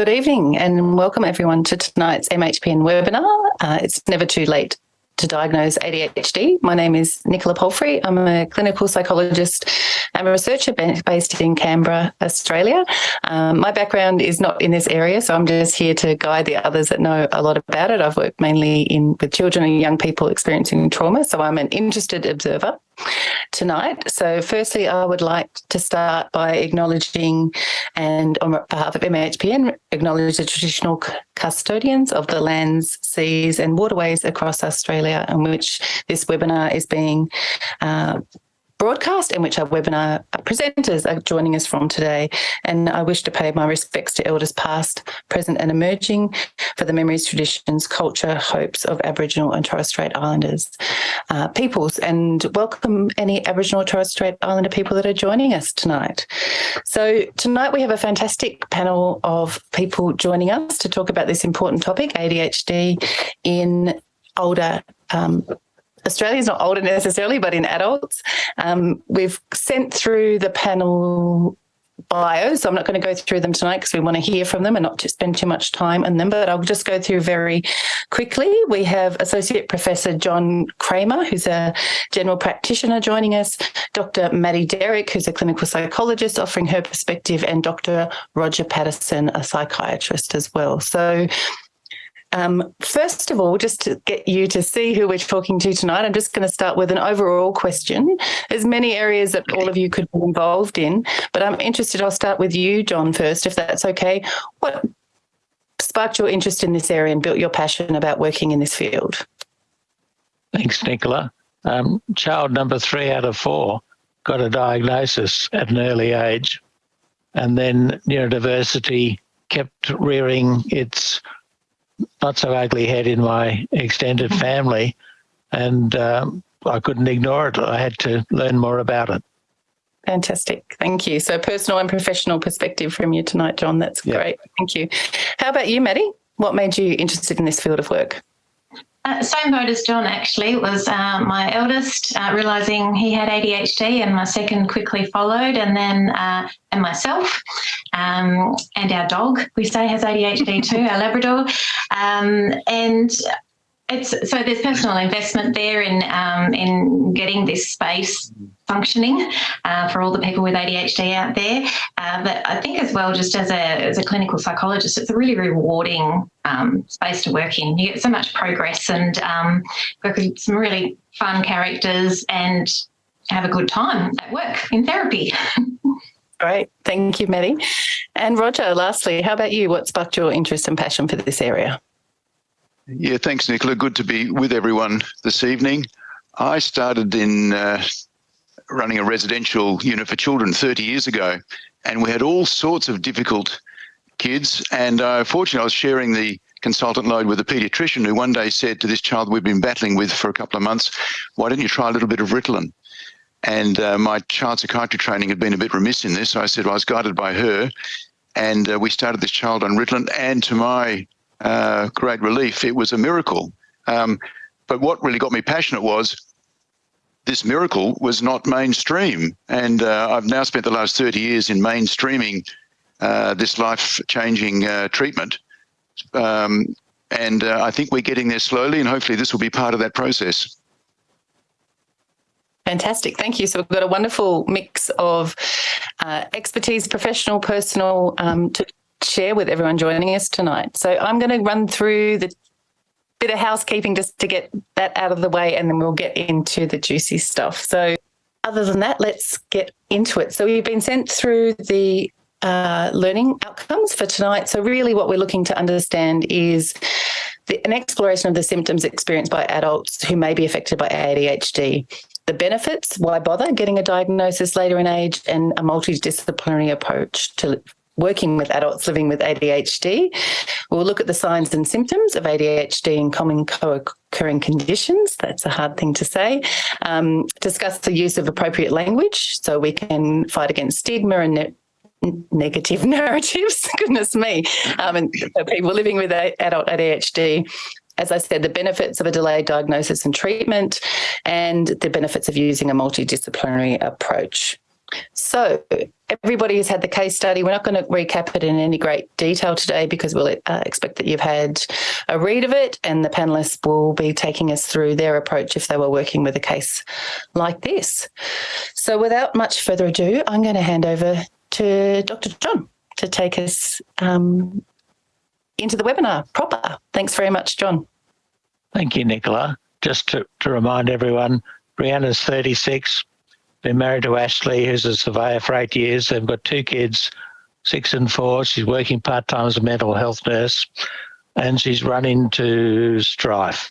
Good evening and welcome everyone to tonight's MHPN webinar. Uh, it's never too late to diagnose ADHD. My name is Nicola Palfrey. I'm a clinical psychologist and a researcher based in Canberra, Australia. Um, my background is not in this area, so I'm just here to guide the others that know a lot about it. I've worked mainly in with children and young people experiencing trauma, so I'm an interested observer tonight. So firstly, I would like to start by acknowledging and on behalf of MHPN, acknowledge the traditional custodians of the lands, seas and waterways across Australia in which this webinar is being uh, broadcast in which our webinar presenters are joining us from today. And I wish to pay my respects to elders past, present and emerging for the memories, traditions, culture, hopes of Aboriginal and Torres Strait Islanders uh, peoples and welcome any Aboriginal Torres Strait Islander people that are joining us tonight. So tonight we have a fantastic panel of people joining us to talk about this important topic, ADHD in older um, Australia is not older necessarily, but in adults. Um, we've sent through the panel bios. So I'm not going to go through them tonight because we want to hear from them and not to spend too much time on them, but I'll just go through very quickly. We have Associate Professor John Kramer, who's a general practitioner joining us, Dr. Maddie Derrick, who's a clinical psychologist offering her perspective, and Dr. Roger Paterson, a psychiatrist as well. So um, first of all, just to get you to see who we're talking to tonight, I'm just going to start with an overall question. There's many areas that all of you could be involved in, but I'm interested, I'll start with you, John, first, if that's okay. What sparked your interest in this area and built your passion about working in this field? Thanks, Nicola. Um, child number three out of four got a diagnosis at an early age, and then neurodiversity kept rearing its not so ugly head in my extended family, and um, I couldn't ignore it. I had to learn more about it. Fantastic. Thank you. So personal and professional perspective from you tonight, John. That's great. Thank you. How about you, Maddie? What made you interested in this field of work? Uh, same boat as John, actually. Was uh, my eldest uh, realizing he had ADHD, and my second quickly followed, and then uh, and myself, um, and our dog we say has ADHD too, our Labrador, um, and it's so there's personal investment there in um, in getting this space functioning uh, for all the people with ADHD out there. Uh, but I think as well, just as a as a clinical psychologist, it's a really rewarding um, space to work in. You get so much progress and um, work with some really fun characters and have a good time at work in therapy. Great, thank you, Maddie. And Roger, lastly, how about you? What sparked your interest and passion for this area? Yeah, thanks, Nicola. Good to be with everyone this evening. I started in uh, running a residential unit for children 30 years ago, and we had all sorts of difficult kids. And uh, fortunately, I was sharing the consultant load with a paediatrician who one day said to this child we've been battling with for a couple of months, why don't you try a little bit of Ritalin? And uh, my child psychiatry training had been a bit remiss in this. So I said well, I was guided by her. And uh, we started this child on Ritalin. And to my uh, great relief. It was a miracle. Um, but what really got me passionate was this miracle was not mainstream. And uh, I've now spent the last 30 years in mainstreaming uh, this life changing uh, treatment. Um, and uh, I think we're getting there slowly, and hopefully, this will be part of that process. Fantastic. Thank you. So we've got a wonderful mix of uh, expertise, professional, personal, um, to share with everyone joining us tonight. So I'm going to run through the bit of housekeeping just to get that out of the way and then we'll get into the juicy stuff. So other than that, let's get into it. So we've been sent through the uh, learning outcomes for tonight. So really what we're looking to understand is the, an exploration of the symptoms experienced by adults who may be affected by ADHD the benefits, why bother getting a diagnosis later in age, and a multidisciplinary approach to working with adults living with ADHD. We'll look at the signs and symptoms of ADHD and common co-occurring conditions. That's a hard thing to say. Um, discuss the use of appropriate language so we can fight against stigma and ne negative narratives. Goodness me. Um, and people living with adult ADHD as I said, the benefits of a delayed diagnosis and treatment and the benefits of using a multidisciplinary approach. So everybody has had the case study. We're not going to recap it in any great detail today because we'll uh, expect that you've had a read of it and the panelists will be taking us through their approach if they were working with a case like this. So without much further ado, I'm going to hand over to Dr. John to take us um, into the webinar proper. Thanks very much, John. Thank you, Nicola. Just to, to remind everyone, Brianna's 36, been married to Ashley, who's a surveyor for eight years. They've got two kids, six and four. She's working part time as a mental health nurse, and she's run into strife.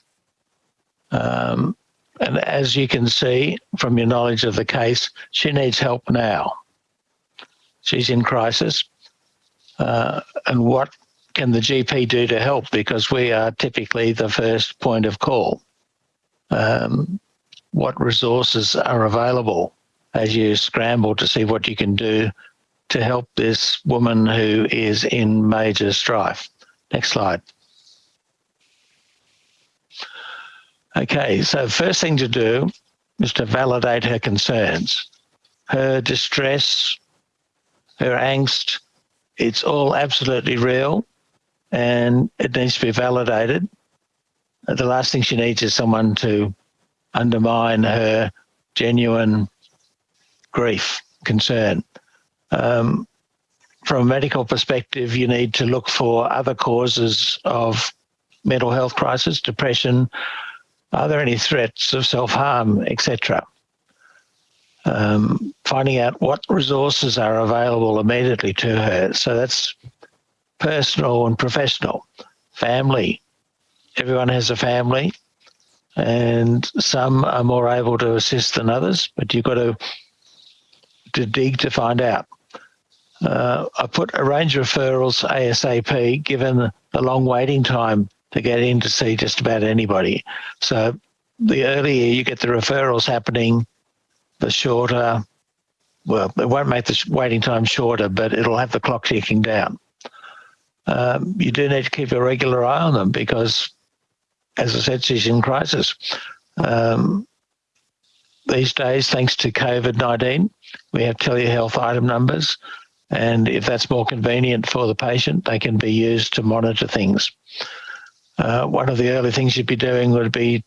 Um, and as you can see from your knowledge of the case, she needs help now. She's in crisis. Uh, and what can the GP do to help? Because we are typically the first point of call. Um, what resources are available? As you scramble to see what you can do to help this woman who is in major strife. Next slide. Okay, so first thing to do is to validate her concerns. Her distress, her angst, it's all absolutely real and it needs to be validated. The last thing she needs is someone to undermine her genuine grief, concern. Um, from a medical perspective, you need to look for other causes of mental health crisis, depression. Are there any threats of self-harm, etc.? Um, finding out what resources are available immediately to her. So that's personal and professional. Family. Everyone has a family and some are more able to assist than others, but you've got to to dig to find out. Uh, I put arrange referrals ASAP, given the long waiting time to get in to see just about anybody. So the earlier you get the referrals happening, the shorter, well, it won't make the waiting time shorter, but it'll have the clock ticking down. Um, you do need to keep a regular eye on them because, as I said, she's in crisis. Um, these days, thanks to COVID 19, we have telehealth item numbers. And if that's more convenient for the patient, they can be used to monitor things. Uh, one of the early things you'd be doing would be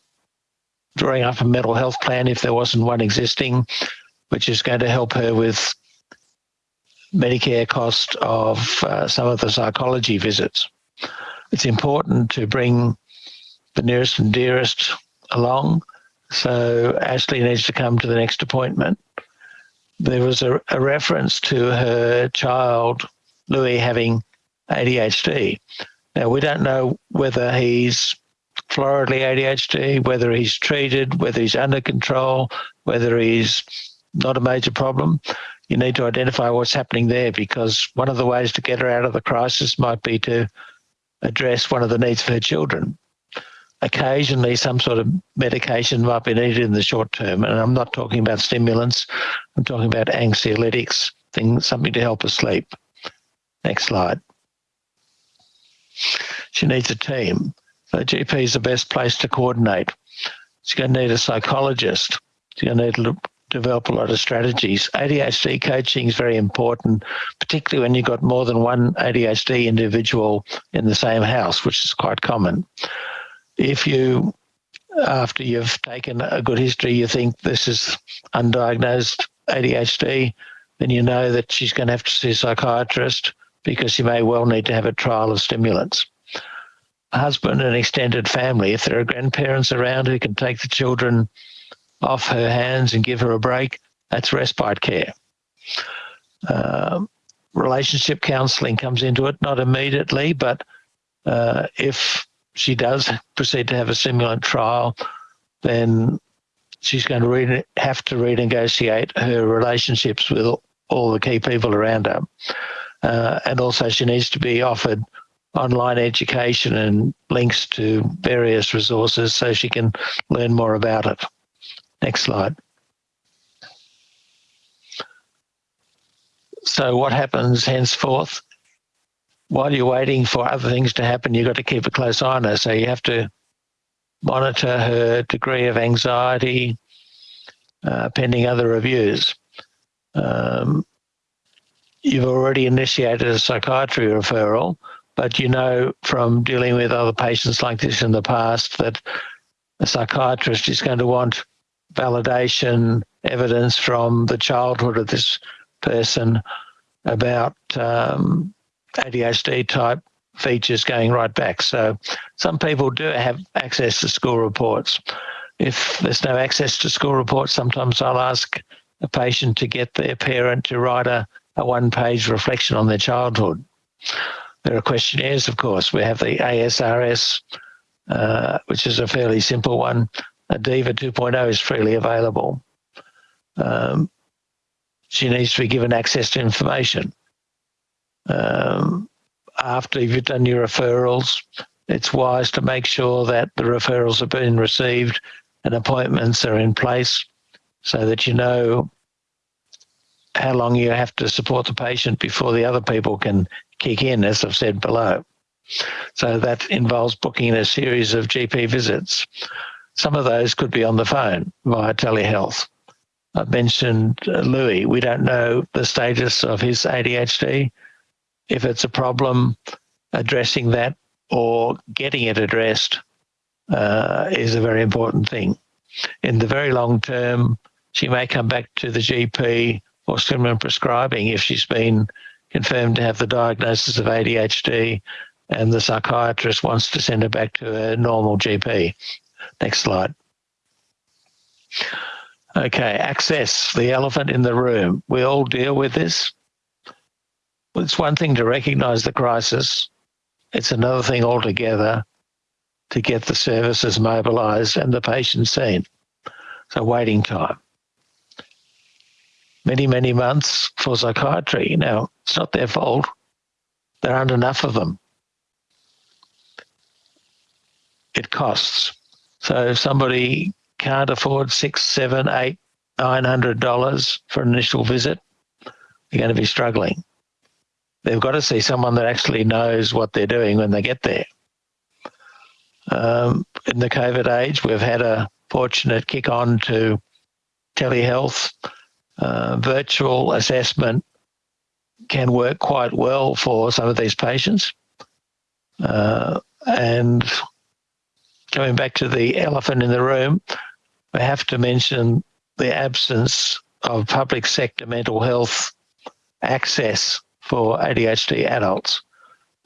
drawing up a mental health plan if there wasn't one existing, which is going to help her with Medicare cost of uh, some of the psychology visits. It's important to bring the nearest and dearest along so Ashley needs to come to the next appointment. There was a, a reference to her child, Louis, having ADHD. Now, we don't know whether he's floridly ADHD, whether he's treated, whether he's under control, whether he's not a major problem. You need to identify what's happening there because one of the ways to get her out of the crisis might be to address one of the needs for her children occasionally some sort of medication might be needed in the short term. And I'm not talking about stimulants, I'm talking about anxiolytics, things, something to help her sleep. Next slide. She needs a team. So GP is the best place to coordinate. She's going to need a psychologist. She's going to need to develop a lot of strategies. ADHD coaching is very important, particularly when you've got more than one ADHD individual in the same house, which is quite common if you, after you've taken a good history, you think this is undiagnosed ADHD, then you know that she's going to have to see a psychiatrist because she may well need to have a trial of stimulants. Husband and extended family, if there are grandparents around who can take the children off her hands and give her a break, that's respite care. Uh, relationship counselling comes into it, not immediately, but uh, if she does proceed to have a stimulant trial, then she's going to re- have to renegotiate her relationships with all the key people around her. Uh, and also, she needs to be offered online education and links to various resources so she can learn more about it. Next slide. So, what happens henceforth? While you're waiting for other things to happen, you've got to keep a close eye on her. So you have to monitor her degree of anxiety uh, pending other reviews. um, you've already initiated a psychiatry referral, but you know from dealing with other patients like this in the past that a psychiatrist is going to want validation, evidence from the childhood of this person about um, ADHD type features going right back. So some people do have access to school reports. If there's no access to school reports, sometimes I'll ask a patient to get their parent to write a, a one page reflection on their childhood. There are questionnaires, of course. We have the ASRS, uh, which is a fairly simple one. ADIVA 2.0 is freely available. Um, she needs to be given access to information. Um, after you've done your referrals, it's wise to make sure that the referrals have been received and appointments are in place so that you know how long you have to support the patient before the other people can kick in, as I've said below. So that involves booking a series of GP visits. Some of those could be on the phone via telehealth. I've mentioned Louis. We don't know the status of his ADHD. If it's a problem, addressing that or getting it addressed uh, is a very important thing. In the very long term, she may come back to the GP or stimulant prescribing if she's been confirmed to have the diagnosis of ADHD and the psychiatrist wants to send her back to a normal GP. Next slide. Okay, access, the elephant in the room. We all deal with this. It's one thing to recognize the crisis. It's another thing altogether to get the services mobilized and the patient seen. So waiting time. Many, many months for psychiatry. Now, it's not their fault. There aren't enough of them. It costs. So if somebody can't afford six, seven, eight, nine hundred dollars for an initial visit, they're going to be struggling. They've got to see someone that actually knows what they're doing when they get there. Um, in the COVID age, we've had a fortunate kick on to telehealth. Uh, virtual assessment can work quite well for some of these patients. Uh, and coming back to the elephant in the room, we have to mention the absence of public sector mental health access for ADHD adults.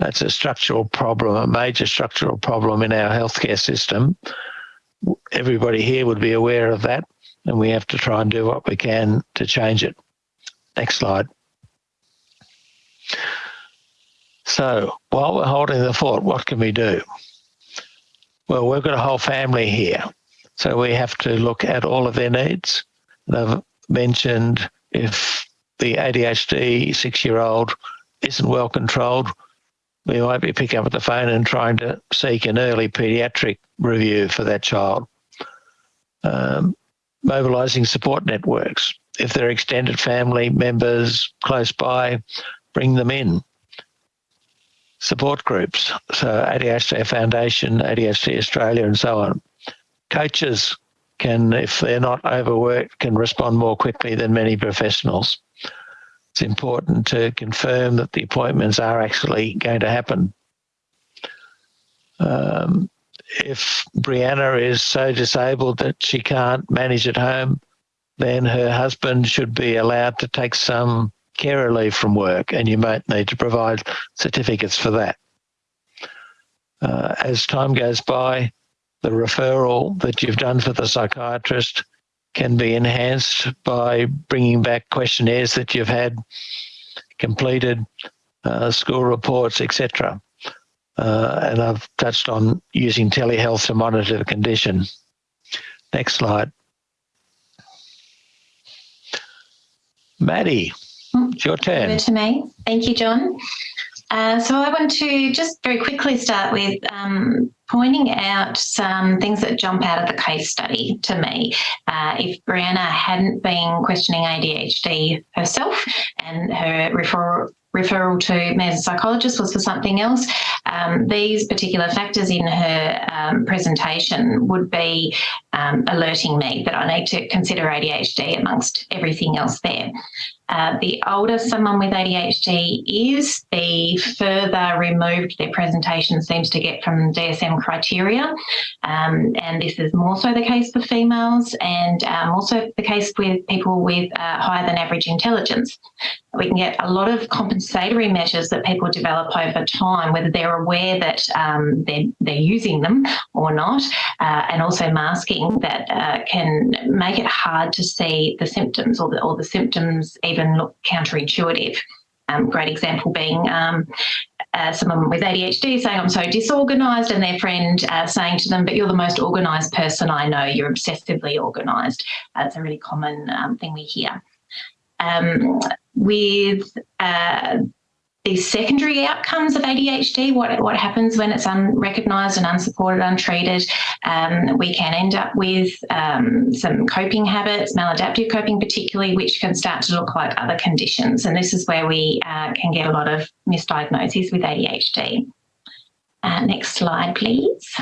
That's a structural problem, a major structural problem in our healthcare system. Everybody here would be aware of that, and we have to try and do what we can to change it. Next slide. So while we're holding the fort, what can we do? Well, we've got a whole family here, so we have to look at all of their needs. They've mentioned if the ADHD six-year-old isn't well controlled, we might be picking up the phone and trying to seek an early paediatric review for that child. Um, mobilising support networks. If there are extended family members close by, bring them in. Support groups, so ADHD Foundation, ADHD Australia, and so on. Coaches can, if they're not overworked, can respond more quickly than many professionals it's important to confirm that the appointments are actually going to happen. Um, if Brianna is so disabled that she can't manage at home, then her husband should be allowed to take some care leave from work, and you might need to provide certificates for that. Uh, as time goes by, the referral that you've done for the psychiatrist can be enhanced by bringing back questionnaires that you've had completed, uh, school reports, etc. Uh, and I've touched on using telehealth to monitor the condition. Next slide. Maddie, it's your turn. Over to me. Thank you, John. Uh, so I want to just very quickly start with um, pointing out some things that jump out of the case study to me. Uh, if Brianna hadn't been questioning ADHD herself and her referral referral to me as a psychologist was for something else. Um, these particular factors in her um, presentation would be um, alerting me that I need to consider ADHD amongst everything else there. Uh, the older someone with ADHD is, the further removed their presentation seems to get from DSM criteria. Um, and this is more so the case for females and um, also the case with people with uh, higher than average intelligence. We can get a lot of compensatory measures that people develop over time, whether they're aware that um, they're, they're using them or not, uh, and also masking that uh, can make it hard to see the symptoms or the, or the symptoms even look counterintuitive. Um, great example being um, uh, someone with ADHD saying, I'm so disorganised, and their friend uh, saying to them, But you're the most organised person I know, you're obsessively organised. That's a really common um, thing we hear. Um, with uh, the secondary outcomes of ADHD, what, what happens when it's unrecognised and unsupported, untreated, um, we can end up with um, some coping habits, maladaptive coping particularly, which can start to look like other conditions. And this is where we uh, can get a lot of misdiagnoses with ADHD. Uh, next slide, please.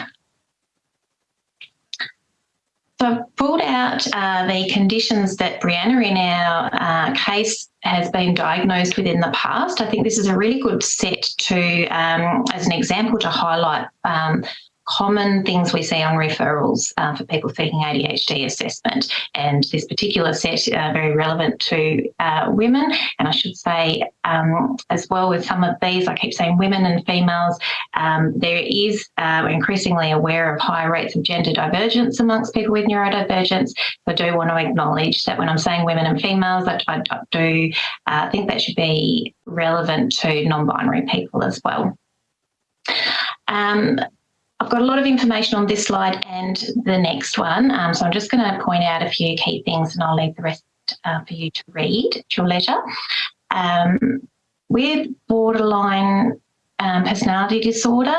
I've pulled out uh, the conditions that Brianna in our uh, case has been diagnosed with in the past. I think this is a really good set to, um, as an example, to highlight um, common things we see on referrals uh, for people seeking ADHD assessment. And this particular set uh, very relevant to uh, women. And I should say um, as well with some of these, I keep saying women and females, um, there is uh, increasingly aware of higher rates of gender divergence amongst people with neurodivergence. I do want to acknowledge that when I'm saying women and females, I, I do uh, think that should be relevant to non-binary people as well. Um, I've got a lot of information on this slide and the next one, um, so I'm just going to point out a few key things and I'll leave the rest uh, for you to read at your leisure. Um, with borderline um, personality disorder.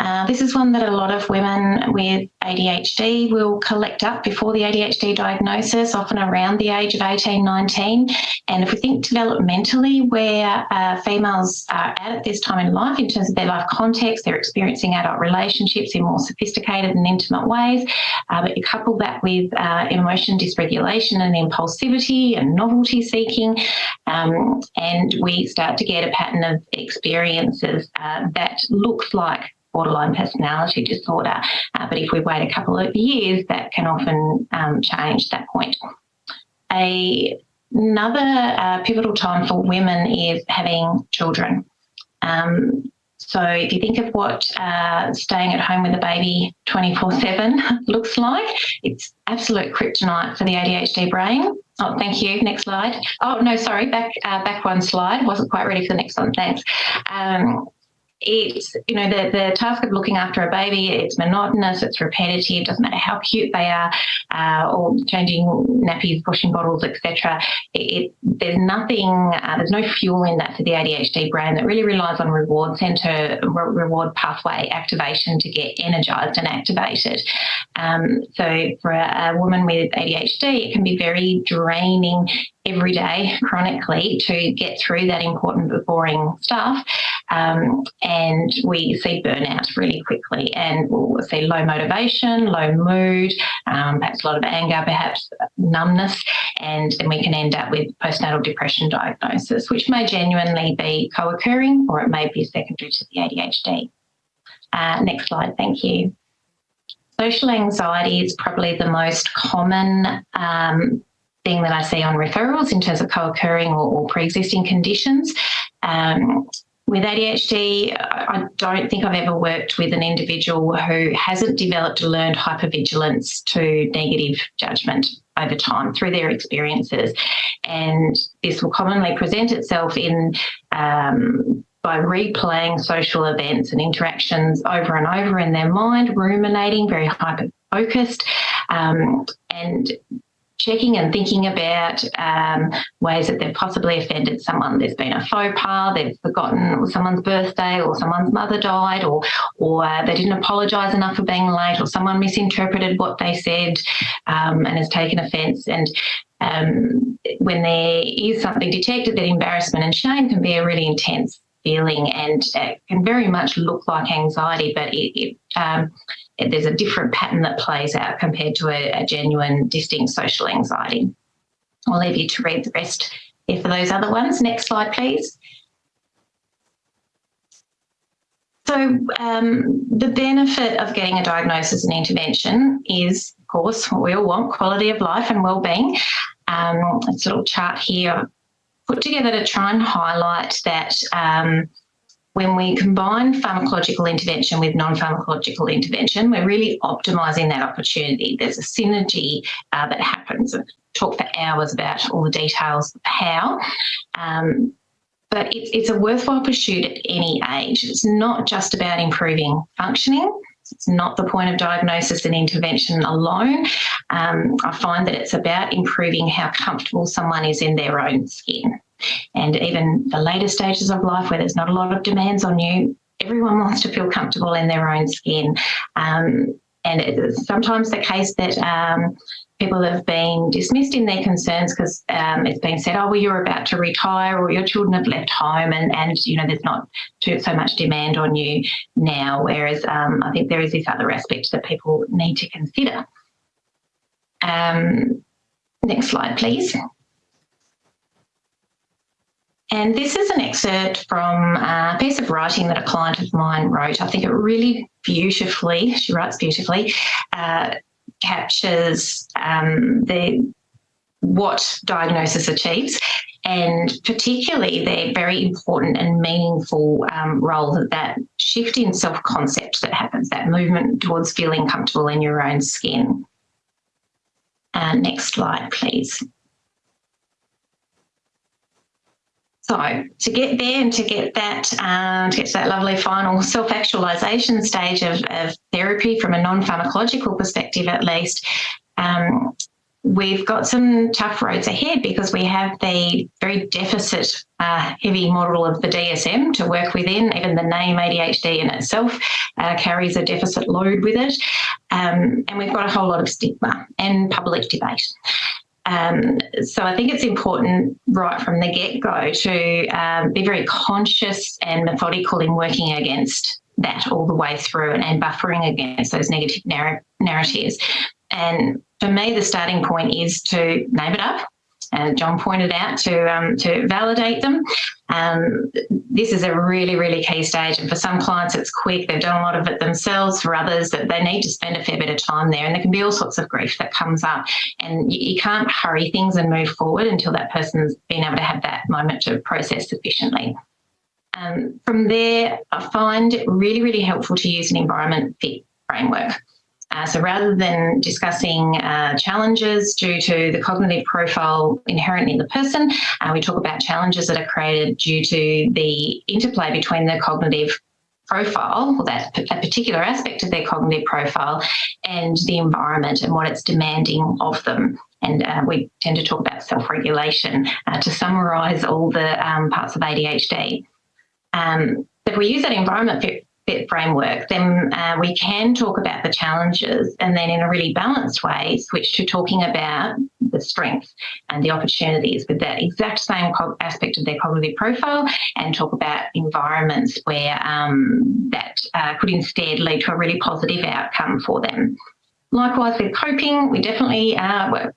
Uh, this is one that a lot of women with ADHD will collect up before the ADHD diagnosis, often around the age of 18, 19. And if we think developmentally where uh, females are at this time in life in terms of their life context, they're experiencing adult relationships in more sophisticated and intimate ways, uh, but you couple that with uh, emotion dysregulation and impulsivity and novelty seeking, um, and we start to get a pattern of experiences uh, that looks like borderline personality disorder. Uh, but if we wait a couple of years, that can often um, change that point. A, another uh, pivotal time for women is having children. Um, so if you think of what uh, staying at home with a baby 24-7 looks like, it's absolute kryptonite for the ADHD brain. Oh, thank you. Next slide. Oh, no, sorry, back uh, back one slide. Wasn't quite ready for the next one. Thanks. Um, it's you know the the task of looking after a baby it's monotonous it's repetitive doesn't matter how cute they are uh, or changing nappies pushing bottles etc there's nothing uh, there's no fuel in that for the ADHD brain that really relies on reward center re reward pathway activation to get energized and activated. Um, so for a, a woman with ADHD it can be very draining every day chronically to get through that important but boring stuff um, and we see burnout really quickly and we'll see low motivation, low mood, um, perhaps a lot of anger, perhaps numbness, and then we can end up with postnatal depression diagnosis, which may genuinely be co-occurring or it may be secondary to the ADHD. Uh, next slide, thank you. Social anxiety is probably the most common um, thing that I see on referrals in terms of co-occurring or, or pre-existing conditions. Um, with ADHD, I don't think I've ever worked with an individual who hasn't developed a learned hypervigilance to negative judgment over time through their experiences. And this will commonly present itself in um, by replaying social events and interactions over and over in their mind, ruminating, very hyper focused, um, and checking and thinking about um, ways that they've possibly offended someone. There's been a faux pas, they've forgotten someone's birthday or someone's mother died or, or uh, they didn't apologise enough for being late or someone misinterpreted what they said um, and has taken offence. And um, when there is something detected, that embarrassment and shame can be a really intense feeling and it can very much look like anxiety, but it, it um, there's a different pattern that plays out compared to a, a genuine distinct social anxiety. I'll leave you to read the rest there for those other ones. Next slide, please. So um, the benefit of getting a diagnosis and intervention is, of course, what we all want, quality of life and well-being. Um, a little chart here put together to try and highlight that um, when we combine pharmacological intervention with non-pharmacological intervention, we're really optimising that opportunity. There's a synergy uh, that happens. I've talked for hours about all the details of how, um, but it's, it's a worthwhile pursuit at any age. It's not just about improving functioning. It's not the point of diagnosis and intervention alone. Um, I find that it's about improving how comfortable someone is in their own skin. And even the later stages of life where there's not a lot of demands on you, everyone wants to feel comfortable in their own skin. Um, and it's sometimes the case that um, people have been dismissed in their concerns because um, it's been said, oh, well, you're about to retire or your children have left home and, and you know, there's not too, so much demand on you now. Whereas um, I think there is this other aspect that people need to consider. Um, next slide, please. And this is an excerpt from a piece of writing that a client of mine wrote. I think it really beautifully, she writes beautifully, uh, captures um, the what diagnosis achieves and particularly the very important and meaningful um, role that that shift in self-concept that happens, that movement towards feeling comfortable in your own skin. Uh, next slide, please. So to get there and to get that, um, to get to that lovely final self-actualization stage of, of, therapy from a non-pharmacological perspective, at least, um, we've got some tough roads ahead because we have the very deficit uh, heavy model of the DSM to work within. Even the name ADHD in itself uh, carries a deficit load with it. Um, and we've got a whole lot of stigma and public debate. Um, so I think it's important right from the get-go to um, be very conscious and methodical in working against that all the way through and, and buffering against those negative narr narratives. And for me, the starting point is to name it up and John pointed out to um, to validate them. Um, this is a really, really key stage. And for some clients, it's quick. They've done a lot of it themselves. For others, that they need to spend a fair bit of time there. And there can be all sorts of grief that comes up. And you, you can't hurry things and move forward until that person's been able to have that moment to process sufficiently. Um, from there, I find it really, really helpful to use an environment fit framework. Uh, so rather than discussing uh, challenges due to the cognitive profile inherent in the person, uh, we talk about challenges that are created due to the interplay between the cognitive profile or that, that particular aspect of their cognitive profile and the environment and what it's demanding of them. And uh, we tend to talk about self-regulation uh, to summarise all the um, parts of ADHD. Um, if we use that environment fit framework, then uh, we can talk about the challenges and then in a really balanced way switch to talking about the strengths and the opportunities with that exact same aspect of their cognitive profile and talk about environments where um, that uh, could instead lead to a really positive outcome for them. Likewise with coping, we definitely uh,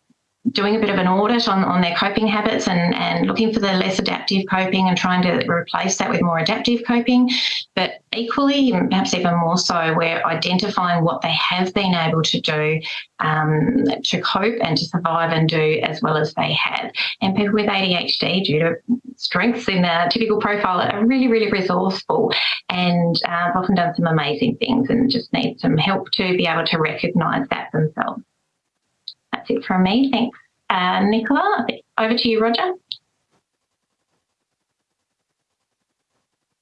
doing a bit of an audit on, on their coping habits and, and looking for the less adaptive coping and trying to replace that with more adaptive coping. But equally, perhaps even more so, we're identifying what they have been able to do um, to cope and to survive and do as well as they have. And people with ADHD, due to strengths in their typical profile, are really, really resourceful and uh, often done some amazing things and just need some help to be able to recognise that themselves. It from me. Thanks, uh, Nicola. Over to you, Roger.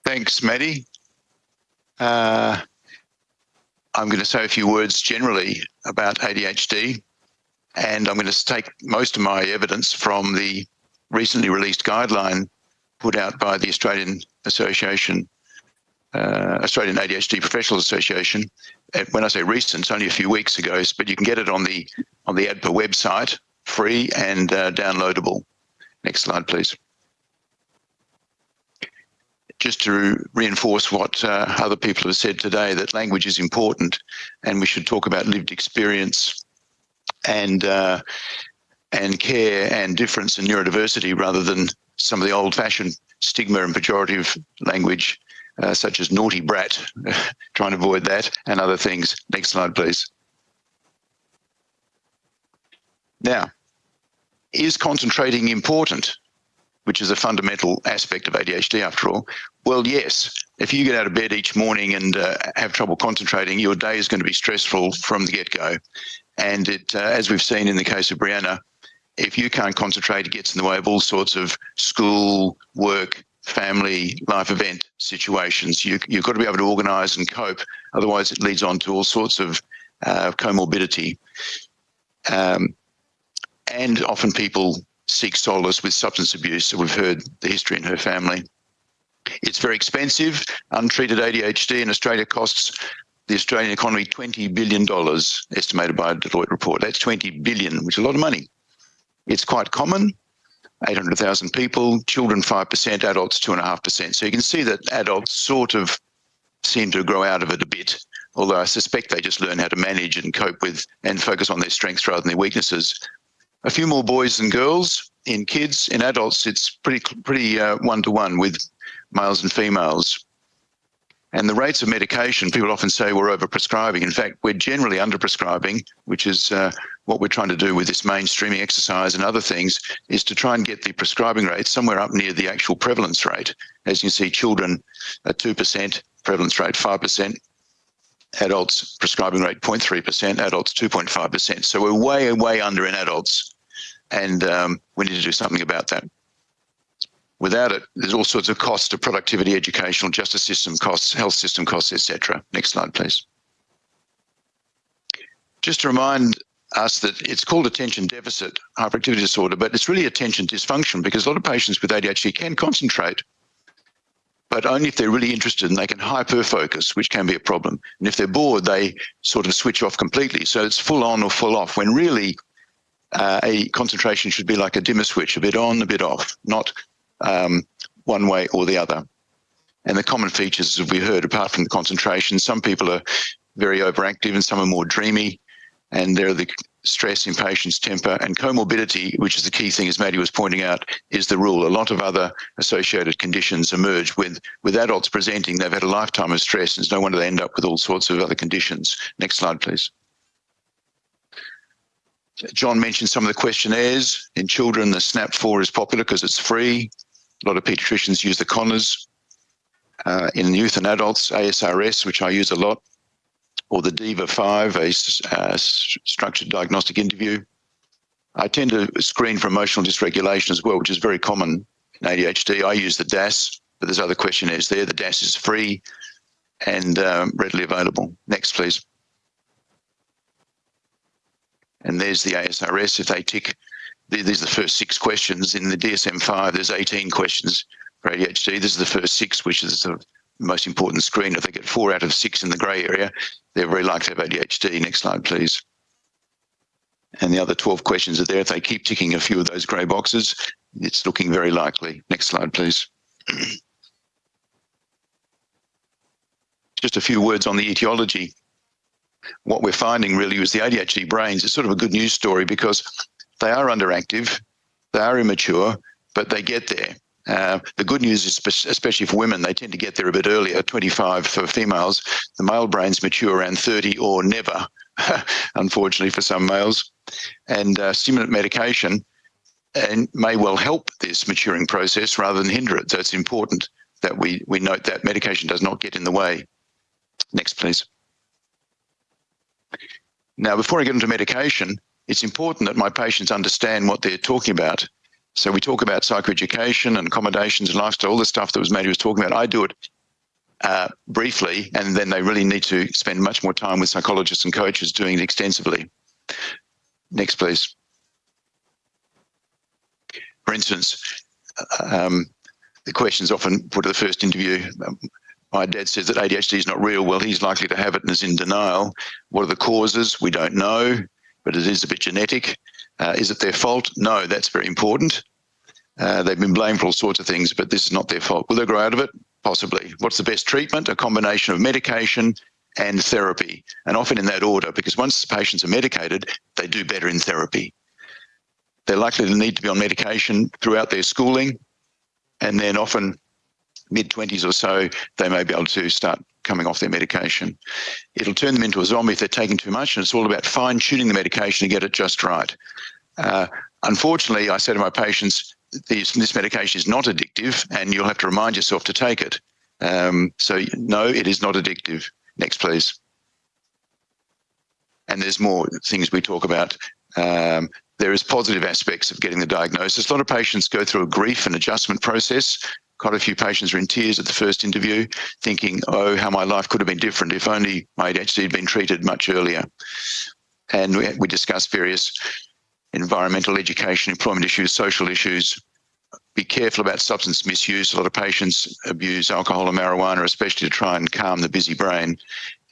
Thanks, Maddie. Uh, I'm going to say a few words generally about ADHD, and I'm going to take most of my evidence from the recently released guideline put out by the Australian Association, uh, Australian ADHD Professionals Association. And when I say recent, it's only a few weeks ago, but you can get it on the on the AADPA website, free and uh, downloadable. Next slide, please just to reinforce what uh, other people have said today, that language is important and we should talk about lived experience and uh, and care and difference and neurodiversity rather than some of the old fashioned stigma and pejorative language, uh, such as naughty brat, trying to avoid that and other things. Next slide, please. Now, is concentrating important? Which is a fundamental aspect of ADHD after all. Well, yes. If you get out of bed each morning and uh, have trouble concentrating, your day is going to be stressful from the get go. And it, uh, as we've seen in the case of Brianna, if you can't concentrate, it gets in the way of all sorts of school, work, family, life event situations. You, have got to be able to organise and cope. Otherwise, it leads on to all sorts of uh, comorbidity. Um, and often people seek solace with substance abuse. So we've heard the history in her family. It's very expensive. Untreated ADHD in Australia costs the Australian economy $20 billion, estimated by a Deloitte report. That's 20 billion, which is a lot of money. It's quite common, 800,000 people, children 5%, adults 2.5%. So you can see that adults sort of seem to grow out of it a bit, although I suspect they just learn how to manage and cope with and focus on their strengths rather than their weaknesses. A few more boys than girls. In kids, in adults, it's pretty pretty uh, one to one with males and females. And the rates of medication, people often say we're overprescribing. In fact, we're generally underprescribing, which is uh, what we're trying to do with this mainstreaming exercise and other things, is to try and get the prescribing rate somewhere up near the actual prevalence rate. As you see, children at 2%, prevalence rate 5%, adults prescribing rate 0.3%, adults 2.5%. So we're way, way under in adults, and um, we need to do something about that. Without it, there's all sorts of costs to productivity, educational, justice system costs, health system costs, etc. Next slide, please. Just to remind us that it's called attention deficit hyperactivity disorder, but it's really attention dysfunction because a lot of patients with ADHD can concentrate, but only if they're really interested and they can hyper focus, which can be a problem. And if they're bored, they sort of switch off completely. So it's full on or full off when really uh, a concentration should be like a dimmer switch, a bit on, a bit off, not um, one way or the other. And the common features, as we heard, apart from the concentration, some people are very overactive and some are more dreamy. And there are the stress, impatience, temper, and comorbidity, which is the key thing, as Maddie was pointing out, is the rule. A lot of other associated conditions emerge with, with adults presenting. They've had a lifetime of stress, and it's no wonder they end up with all sorts of other conditions. Next slide, please. John mentioned some of the questionnaires. In children, the SNAP-4 is popular because it's free. A lot of pediatricians use the Conners. Uh, in youth and adults, ASRS, which I use a lot, or the DIVA-5, a uh, structured diagnostic interview. I tend to screen for emotional dysregulation as well, which is very common in ADHD. I use the DASS, but there's other questionnaires there. The DASS is free and um, readily available. Next, please. And there's the ASRS. If they tick these are the first six questions. In the DSM-5, there's 18 questions for ADHD. This is the first six, which is the most important screen. If they get four out of six in the grey area, they're very likely to have ADHD. Next slide, please. And the other 12 questions are there. If they keep ticking a few of those grey boxes, it's looking very likely. Next slide, please. Just a few words on the etiology. What we're finding really is the ADHD brains is sort of a good news story because they are underactive, they are immature, but they get there. Uh, the good news is, especially for women, they tend to get there a bit earlier, 25 for females. The male brains mature around 30 or never, unfortunately for some males. And uh, stimulant medication and may well help this maturing process rather than hinder it. So it's important that we, we note that medication does not get in the way. Next, please. Now, before I get into medication, it's important that my patients understand what they're talking about. So we talk about psychoeducation and accommodations and lifestyle, all the stuff that was Maddie was talking about. I do it uh, briefly, and then they really need to spend much more time with psychologists and coaches doing it extensively. Next, please. For instance, um, the questions often put at the first interview, um, my dad says that ADHD is not real. Well, he's likely to have it and is in denial. What are the causes? We don't know but it is a bit genetic. Uh, is it their fault? No, that's very important. Uh, they've been blamed for all sorts of things, but this is not their fault. Will they grow out of it? Possibly. What's the best treatment? A combination of medication and therapy, and often in that order, because once the patients are medicated, they do better in therapy. they're likely to need to be on medication throughout their schooling. And then often mid 20s or so, they may be able to start coming off their medication. It'll turn them into a zombie if they're taking too much, and it's all about fine tuning the medication to get it just right. Uh, unfortunately, I say to my patients, this, this medication is not addictive, and you'll have to remind yourself to take it. Um, so, no, it is not addictive. Next, please. And there's more things we talk about. Um, there is positive aspects of getting the diagnosis. A lot of patients go through a grief and adjustment process. Quite a few patients are in tears at the first interview, thinking, oh, how my life could have been different if only my ADHD had been treated much earlier. And we, we discuss various environmental education, employment issues, social issues. Be careful about substance misuse. A lot of patients abuse alcohol and marijuana, especially to try and calm the busy brain.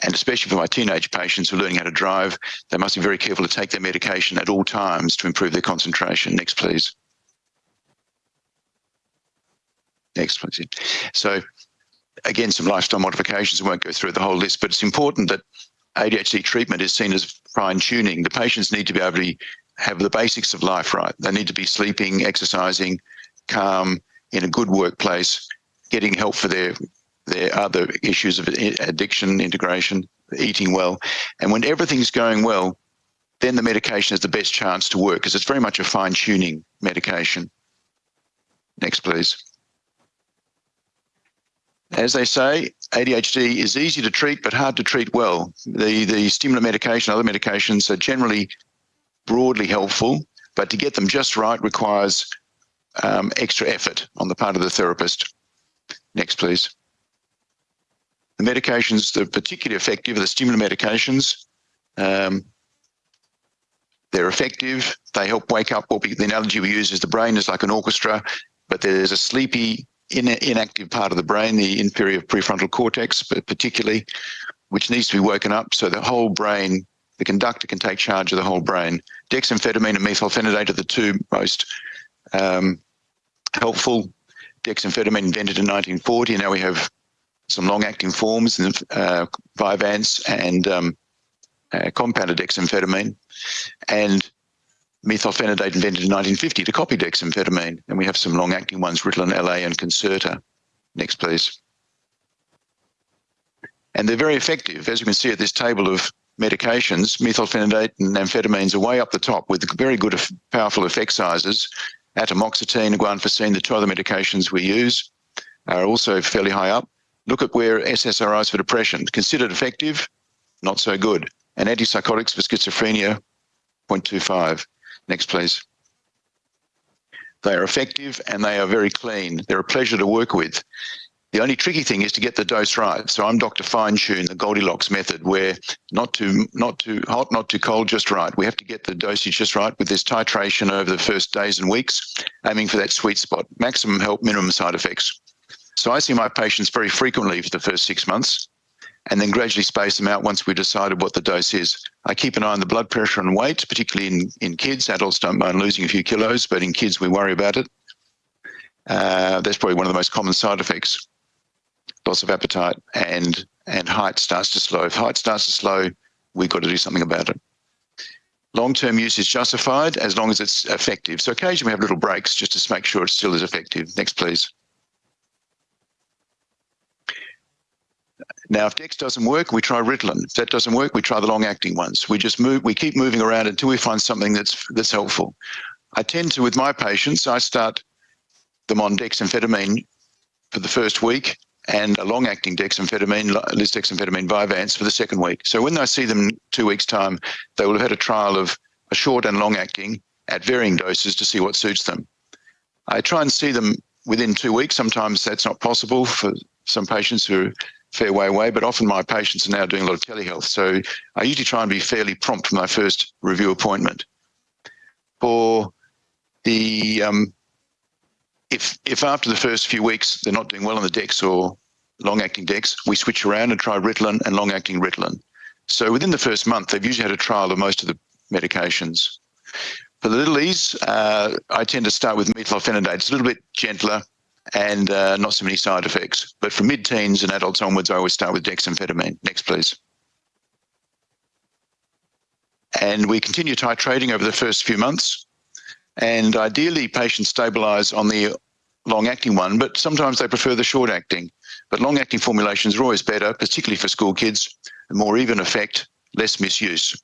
And especially for my teenage patients who are learning how to drive, they must be very careful to take their medication at all times to improve their concentration. Next, please. Next, please. So, again, some lifestyle modifications. I won't go through the whole list, but it's important that ADHD treatment is seen as fine tuning. The patients need to be able to have the basics of life right. They need to be sleeping, exercising, calm, in a good workplace, getting help for their their other issues of addiction, integration, eating well. And when everything's going well, then the medication has the best chance to work because it's very much a fine tuning medication. Next, please. As they say, ADHD is easy to treat but hard to treat well. The, the stimulant medication, other medications are generally broadly helpful, but to get them just right requires um, extra effort on the part of the therapist. Next, please. The medications that are particularly effective are the stimulant medications. Um, they're effective. They help wake up the analogy we use is the brain is like an orchestra, but there's a sleepy, in, inactive part of the brain, the inferior prefrontal cortex, but particularly, which needs to be woken up so the whole brain the conductor can take charge of the whole brain. Dexamphetamine and methylphenidate are the two most um, helpful. Dexamphetamine invented in 1940, now we have some long-acting forms, uh, Vyvanse and um, uh, compounded dexamphetamine, and methylphenidate invented in 1950 to copy dexamphetamine, and we have some long-acting ones, Ritalin LA and Concerta. Next, please. And they're very effective. As you can see at this table of medications, methylphenidate and amphetamines are way up the top with very good, powerful effect sizes. Atomoxetine guanfacine, the two other medications we use, are also fairly high up. Look at where SSRIs for depression, considered effective, not so good. And antipsychotics for schizophrenia, 0.25. Next, please. They are effective and they are very clean. They're a pleasure to work with. The only tricky thing is to get the dose right. So I'm Dr. Fine Tune, the Goldilocks method, where not too not too hot, not too cold, just right. We have to get the dosage just right with this titration over the first days and weeks, aiming for that sweet spot, maximum help, minimum side effects. So I see my patients very frequently for the first six months and then gradually space them out once we've decided what the dose is. I keep an eye on the blood pressure and weight, particularly in, in kids. Adults don't mind losing a few kilos, but in kids, we worry about it. Uh, that's probably one of the most common side effects loss of appetite, and and height starts to slow. If height starts to slow, we've got to do something about it. Long-term use is justified as long as it's effective. So occasionally we have little breaks just to make sure it still is effective. Next, please. Now, if Dex doesn't work, we try Ritalin. If that doesn't work, we try the long-acting ones. We just move, we keep moving around until we find something that's that's helpful. I tend to, with my patients, I start them on dexamphetamine for the first week, and a long-acting dexamphetamine, lisdexamphetamine Vyvanse for the second week. So when I see them two weeks' time, they will have had a trial of a short and long-acting at varying doses to see what suits them. I try and see them within two weeks. Sometimes that's not possible for some patients who fair way but often my patients are now doing a lot of telehealth. So I usually try and be fairly prompt for my first review appointment. For the um, if if after the first few weeks they're not doing well on the Dex or long-acting Dex, we switch around and try Ritalin and long-acting Ritalin. So within the first month, they've usually had a trial of most of the medications. For the little E's, uh, I tend to start with methylphenidate. It's a little bit gentler and uh, not so many side effects. But for mid-teens and adults onwards, I always start with dexamphetamine. Next, please. And we continue titrating over the first few months. And ideally, patients stabilise on the long-acting one, but sometimes they prefer the short-acting. But long-acting formulations are always better, particularly for school kids, more even effect, less misuse.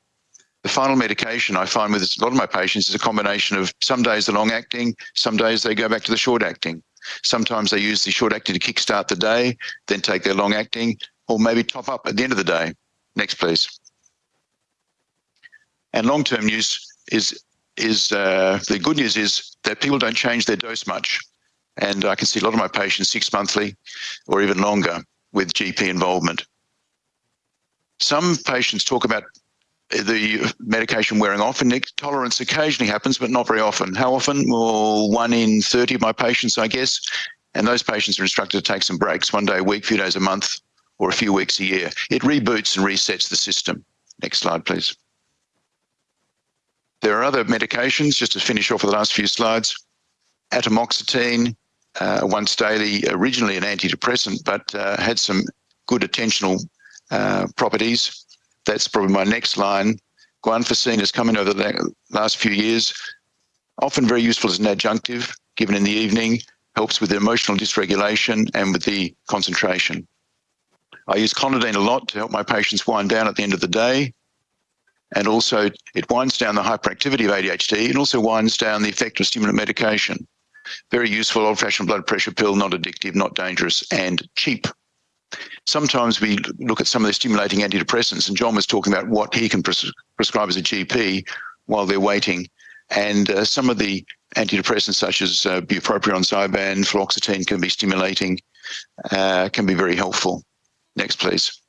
The final medication I find with a lot of my patients is a combination of some days the long-acting, some days they go back to the short-acting. Sometimes they use the short-acting to kickstart the day, then take their long-acting, or maybe top up at the end of the day. Next, please. And long-term use is is uh, the good news is that people don't change their dose much. And I can see a lot of my patients six monthly or even longer with GP involvement. Some patients talk about the medication wearing off and tolerance occasionally happens, but not very often. How often? Well, one in 30 of my patients, I guess. And those patients are instructed to take some breaks, one day a week, few days a month, or a few weeks a year. It reboots and resets the system. Next slide, please. There are other medications, just to finish off with the last few slides. Atomoxetine, uh, once daily, originally an antidepressant, but uh, had some good attentional uh, properties. That's probably my next line. Guanfacine has come in over the last few years, often very useful as an adjunctive, given in the evening, helps with the emotional dysregulation and with the concentration. I use clonidine a lot to help my patients wind down at the end of the day. And also it winds down the hyperactivity of ADHD and also winds down the effect of stimulant medication. Very useful old fashioned blood pressure pill, not addictive, not dangerous and cheap. Sometimes we look at some of the stimulating antidepressants and John was talking about what he can pres prescribe as a GP while they're waiting. And uh, some of the antidepressants such as uh, bupropion, Zyban, fluoxetine can be stimulating, uh, can be very helpful. Next, please.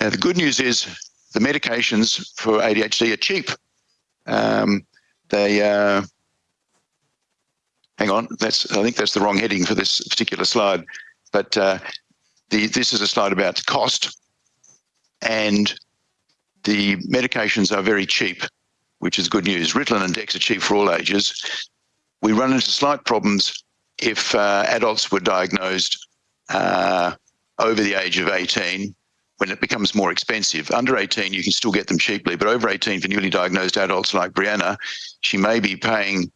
Now, the good news is the medications for ADHD are cheap. Um, they, uh, hang on, that's I think that's the wrong heading for this particular slide. But uh, the, this is a slide about cost, and the medications are very cheap, which is good news. Ritalin and Dex are cheap for all ages. We run into slight problems if uh, adults were diagnosed uh, over the age of 18 when it becomes more expensive. Under 18, you can still get them cheaply, but over 18 for newly diagnosed adults like Brianna, she may be paying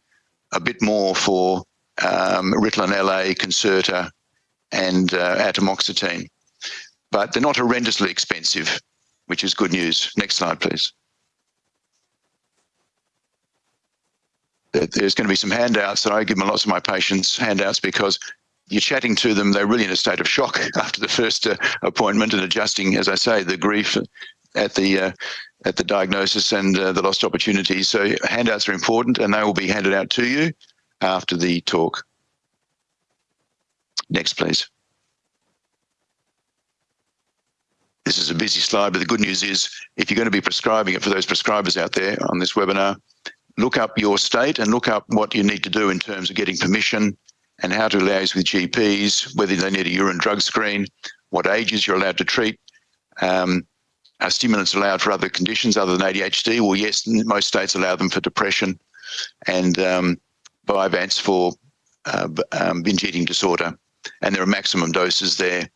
a bit more for um, Ritalin LA, Concerta, and uh, atomoxetine. But they're not horrendously expensive, which is good news. Next slide, please. There's going to be some handouts that I give lots of my patients handouts because you're chatting to them, they're really in a state of shock after the first uh, appointment and adjusting, as I say, the grief at the uh, at the diagnosis and uh, the lost opportunities. So handouts are important and they will be handed out to you after the talk. Next, please. This is a busy slide, but the good news is if you're going to be prescribing it for those prescribers out there on this webinar, look up your state and look up what you need to do in terms of getting permission and how to liaise with GPs, whether they need a urine drug screen, what ages you're allowed to treat. Um, are stimulants allowed for other conditions other than ADHD? Well, yes, most states allow them for depression and um, Vyvanse for uh, um, binge eating disorder. And there are maximum doses there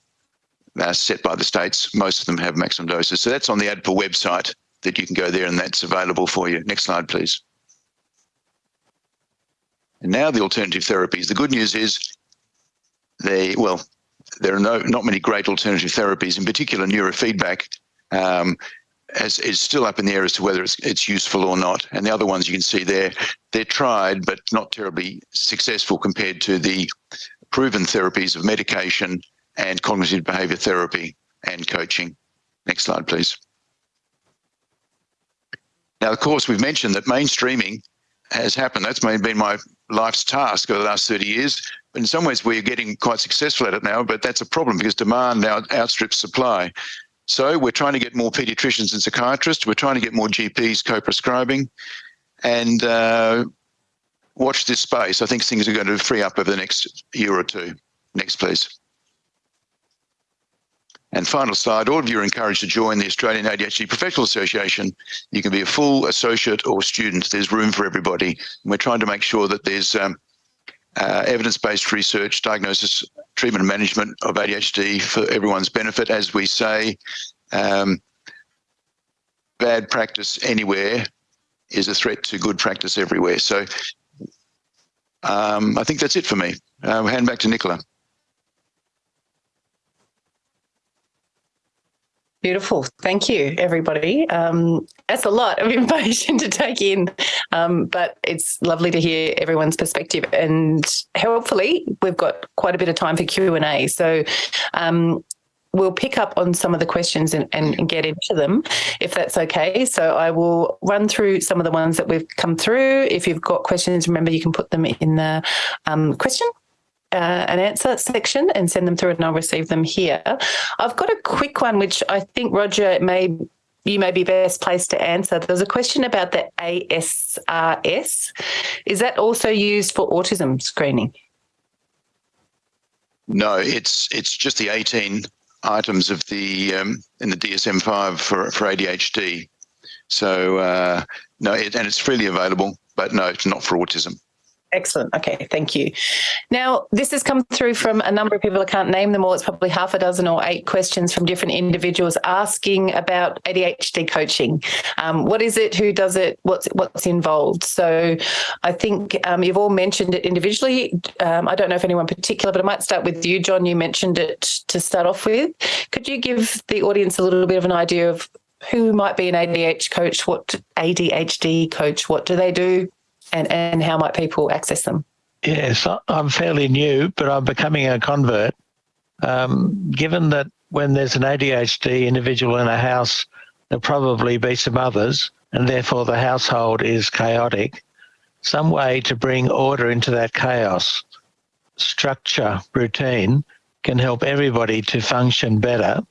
uh, set by the states. Most of them have maximum doses. So that's on the AADPA website that you can go there and that's available for you. Next slide, please. And now the alternative therapies. The good news is they, well, there are no, not many great alternative therapies, in particular neurofeedback um, as, is still up in the air as to whether it's, it's useful or not. And the other ones you can see there, they're tried, but not terribly successful compared to the proven therapies of medication and cognitive behavior therapy and coaching. Next slide, please. Now, of course, we've mentioned that mainstreaming has happened. That's been my life's task over the last 30 years. In some ways, we're getting quite successful at it now, but that's a problem because demand now outstrips supply. So we're trying to get more paediatricians and psychiatrists. We're trying to get more GPs co-prescribing and uh, watch this space. I think things are going to free up over the next year or two. Next, please. And final slide, all of you are encouraged to join the Australian ADHD Professional Association. You can be a full associate or student. There's room for everybody. And we're trying to make sure that there's um, uh, evidence-based research, diagnosis, treatment and management of ADHD for everyone's benefit. As we say, um, bad practice anywhere is a threat to good practice everywhere. So um, I think that's it for me. I'll hand back to Nicola. Beautiful. Thank you, everybody. Um, that's a lot of information to take in, um, but it's lovely to hear everyone's perspective. And hopefully, we've got quite a bit of time for Q and A. So. Um, we'll pick up on some of the questions and, and, and, get into them if that's okay. So I will run through some of the ones that we've come through. If you've got questions, remember you can put them in the um, question uh, an answer section and send them through and I'll receive them here. I've got a quick one, which I think Roger may you may be best placed to answer. There's a question about the ASRS. Is that also used for autism screening? No, it's it's just the 18 items of the um, in the DSM-5 for for ADHD. So uh, no, it, and it's freely available, but no, it's not for autism. Excellent. Okay, thank you. Now, this has come through from a number of people. I can't name them all. It's probably half a dozen or eight questions from different individuals asking about ADHD coaching. Um, what is it? Who does it? What's what's involved? So, I think um, you've all mentioned it individually. Um, I don't know if anyone particular, but I might start with you, John. You mentioned it to start off with. Could you give the audience a little bit of an idea of who might be an ADHD coach? What ADHD coach? What do they do? And, and how might people access them? Yes, I'm fairly new, but I'm becoming a convert. Um, given that when there's an ADHD individual in a house, there'll probably be some others, and therefore the household is chaotic. Some way to bring order into that chaos, structure, routine, can help everybody to function better.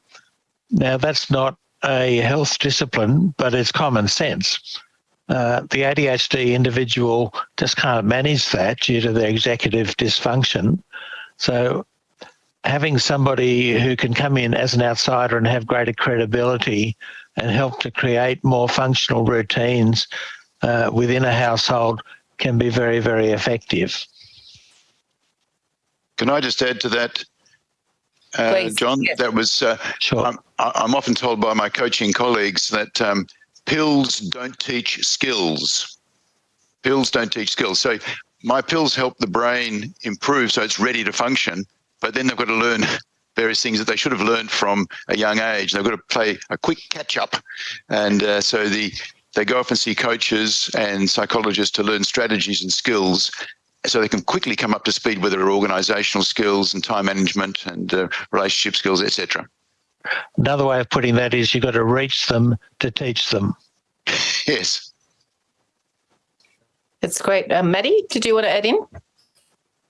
Now, that's not a health discipline, but it's common sense uh, the ADHD individual just can't manage that due to their executive dysfunction. So having somebody who can come in as an outsider and have greater credibility and help to create more functional routines uh, within a household can be very, very effective. Can I just add to that, uh, John? Yes. That was, uh, sure. I'm, I'm, often told by my coaching colleagues that um, pills don't teach skills. Pills don't teach skills. So my pills help the brain improve so it's ready to function, but then they've got to learn various things that they should have learned from a young age. They've got to play a quick catch up. And uh, so the they go off and see coaches and psychologists to learn strategies and skills so they can quickly come up to speed with their organizational skills and time management and uh, relationship skills, etc. Another way of putting that is you've got to reach them to teach them. Yes. It's great. Um, Maddie, did you want to add in?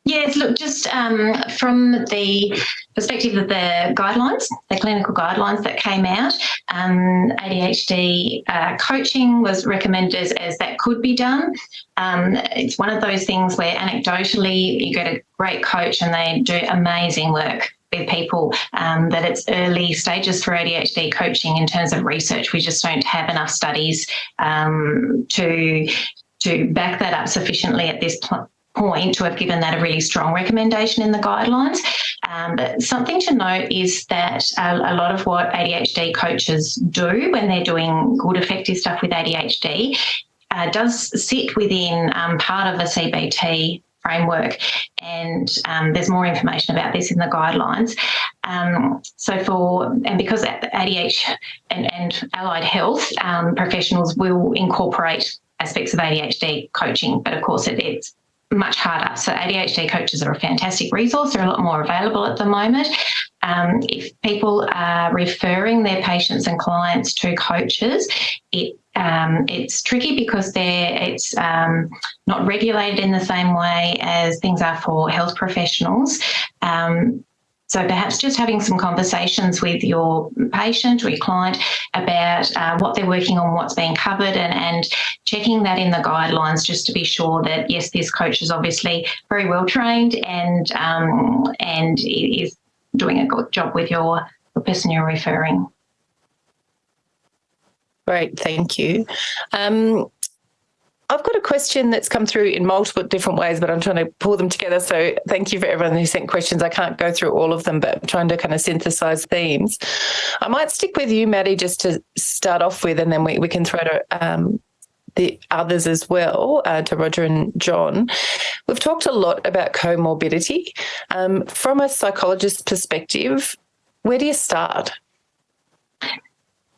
Yes, look, just um, from the perspective of the guidelines, the clinical guidelines that came out, um, ADHD uh, coaching was recommended as, as, that could be done. Um, it's one of those things where anecdotally you get a great coach and they do amazing work with people um, that it's early stages for ADHD coaching in terms of research. We just don't have enough studies um, to to back that up sufficiently at this point to have given that a really strong recommendation in the guidelines. Um, but something to note is that a, a, lot of what ADHD coaches do when they're doing good, effective stuff with ADHD uh, does sit within um, part of a CBT framework, and um, there's more information about this in the guidelines. Um, so for and because ADH and, and allied health um, professionals will incorporate aspects of ADHD coaching, but of course it, it's much harder. So ADHD coaches are a fantastic resource. They're a lot more available at the moment. Um, if people are referring their patients and clients to coaches, it um, it's tricky because it's um, not regulated in the same way as things are for health professionals. Um, so perhaps just having some conversations with your patient or your client about uh, what they're working on, what's being covered, and, and checking that in the guidelines just to be sure that yes, this coach is obviously very well trained and um, and is doing a good job with your the person you're referring. Great, thank you. Um, I've got a question that's come through in multiple different ways, but I'm trying to pull them together. So thank you for everyone who sent questions. I can't go through all of them, but I'm trying to kind of synthesize themes. I might stick with you, Maddie, just to start off with, and then we, we can throw to um, the others as well, uh, to Roger and John. We've talked a lot about comorbidity. Um, from a psychologist's perspective, where do you start?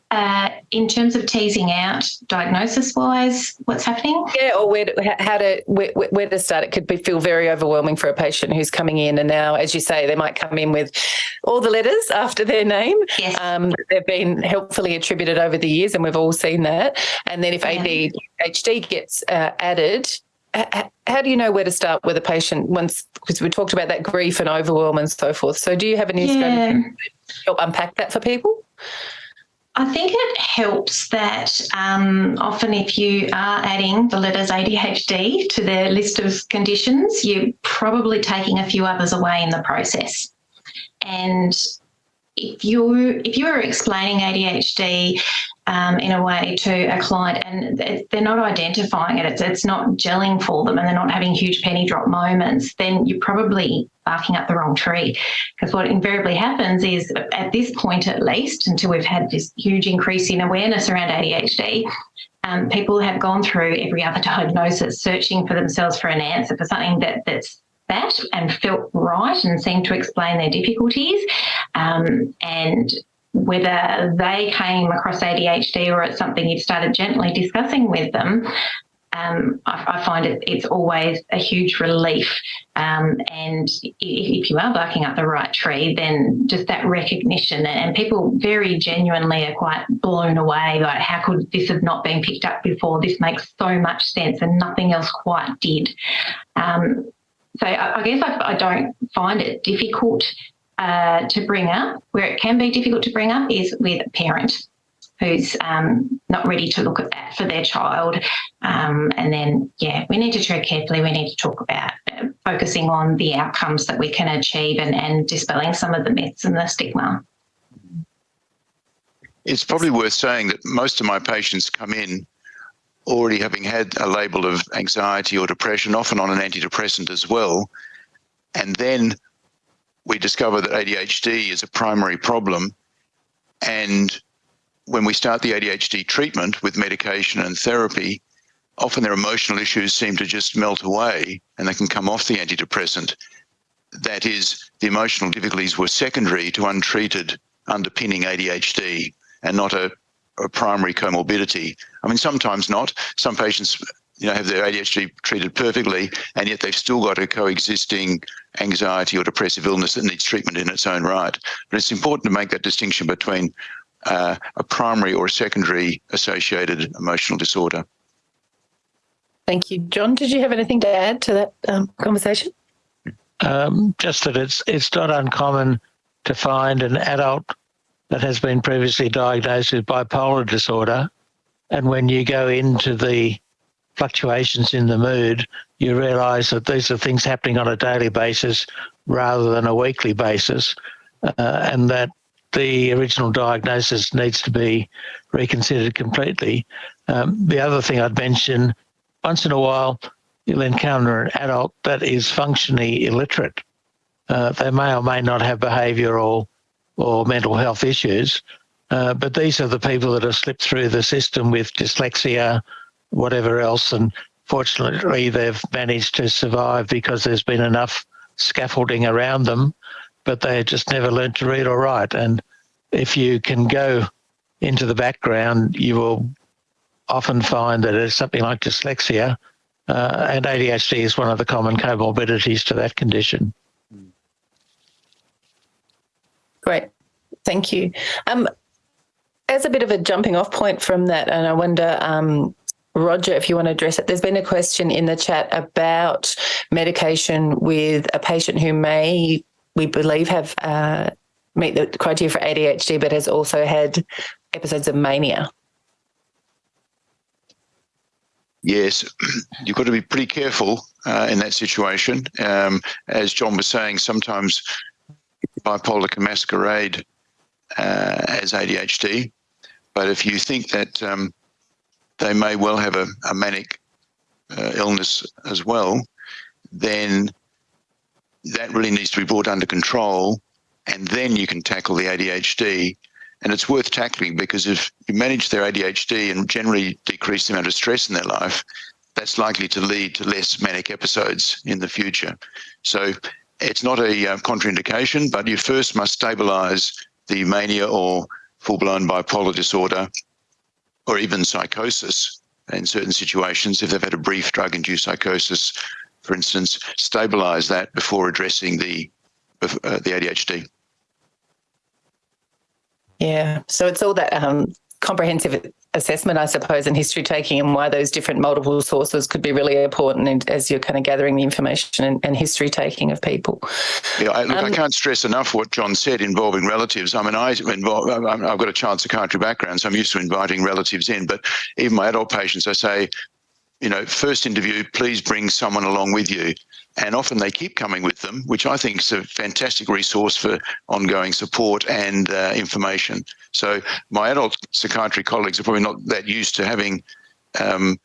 Uh, in terms of teasing out diagnosis wise what's happening yeah or where to, how to where, where to start it could be feel very overwhelming for a patient who's coming in and now as you say they might come in with all the letters after their name yes. um, they've been helpfully attributed over the years and we've all seen that and then if yeah. adhd gets uh, added how do you know where to start with a patient once because we talked about that grief and overwhelm and so forth so do you have any yeah. strategy to help unpack that for people I think it helps that um, often if you are adding the letters ADHD to the list of conditions, you're probably taking a few others away in the process. And if you if you are explaining ADHD um, in a way to a client and they're not identifying it, it's, it's not gelling for them and they're not having huge penny drop moments, then you're probably barking up the wrong tree. Because what invariably happens is at this point, at least, until we've had this huge increase in awareness around ADHD, um, people have gone through every other diagnosis, searching for themselves for an answer for something that that's that and felt right and seemed to explain their difficulties. Um, and whether they came across ADHD or it's something you've started gently discussing with them, um, I, I, find it, it's always a huge relief. Um, and if, if, you are barking up the right tree, then just that recognition and people very genuinely are quite blown away. Like, how could this have not been picked up before? This makes so much sense and nothing else quite did. Um, so I, I guess I, I, don't find it difficult uh, to bring up. Where it can be difficult to bring up is with a parent who's um, not ready to look at that for their child. Um, and then, yeah, we need to tread carefully. We need to talk about uh, focusing on the outcomes that we can achieve and, and dispelling some of the myths and the stigma. It's probably worth saying that most of my patients come in already having had a label of anxiety or depression, often on an antidepressant as well. And then we discover that ADHD is a primary problem. And when we start the ADHD treatment with medication and therapy, often their emotional issues seem to just melt away and they can come off the antidepressant. That is, the emotional difficulties were secondary to untreated underpinning ADHD and not a a primary comorbidity. I mean, sometimes not. Some patients, you know, have their ADHD treated perfectly, and yet they've still got a coexisting anxiety or depressive illness that needs treatment in its own right. But it's important to make that distinction between uh, a primary or a secondary associated emotional disorder. Thank you, John. Did you have anything to add to that um, conversation? Um, just that it's it's not uncommon to find an adult that has been previously diagnosed with bipolar disorder. And when you go into the fluctuations in the mood, you realize that these are things happening on a daily basis rather than a weekly basis, uh, and that the original diagnosis needs to be reconsidered completely. Um, the other thing I'd mention once in a while, you'll encounter an adult that is functionally illiterate. Uh, they may or may not have behavioural or mental health issues. Uh, but these are the people that have slipped through the system with dyslexia, whatever else, and fortunately they've managed to survive because there's been enough scaffolding around them, but they just never learned to read or write. And if you can go into the background, you will often find that it's something like dyslexia, uh, and ADHD is one of the common comorbidities to that condition. Great. Thank you. Um, as a bit of a jumping off point from that, and I wonder, um, Roger, if you want to address it, there's been a question in the chat about medication with a patient who may, we believe, have uh, meet the criteria for ADHD, but has also had episodes of mania. Yes, you've got to be pretty careful uh, in that situation. Um, as John was saying, sometimes bipolar can masquerade uh, as ADHD, but if you think that um, they may well have a, a manic uh, illness as well, then that really needs to be brought under control, and then you can tackle the ADHD. and it's worth tackling because if you manage their ADHD and generally decrease the amount of stress in their life, that's likely to lead to less manic episodes in the future. So it's not a uh, contraindication, but you first must stabilize the mania or full-blown bipolar disorder or even psychosis in certain situations if they've had a brief drug-induced psychosis for instance stabilize that before addressing the uh, the adhd yeah so it's all that um, comprehensive assessment, I suppose, and history taking and why those different multiple sources could be really important as you're kind of gathering the information and, and history taking of people. Yeah, I, look, um, I can't stress enough what John said involving relatives. I mean, I involve, I've got a child psychiatry background, so I'm used to inviting relatives in, but even my adult patients, I say, you know, first interview, please bring someone along with you and often they keep coming with them, which I think is a fantastic resource for ongoing support and uh, information. So my adult psychiatry colleagues are probably not that used to having um,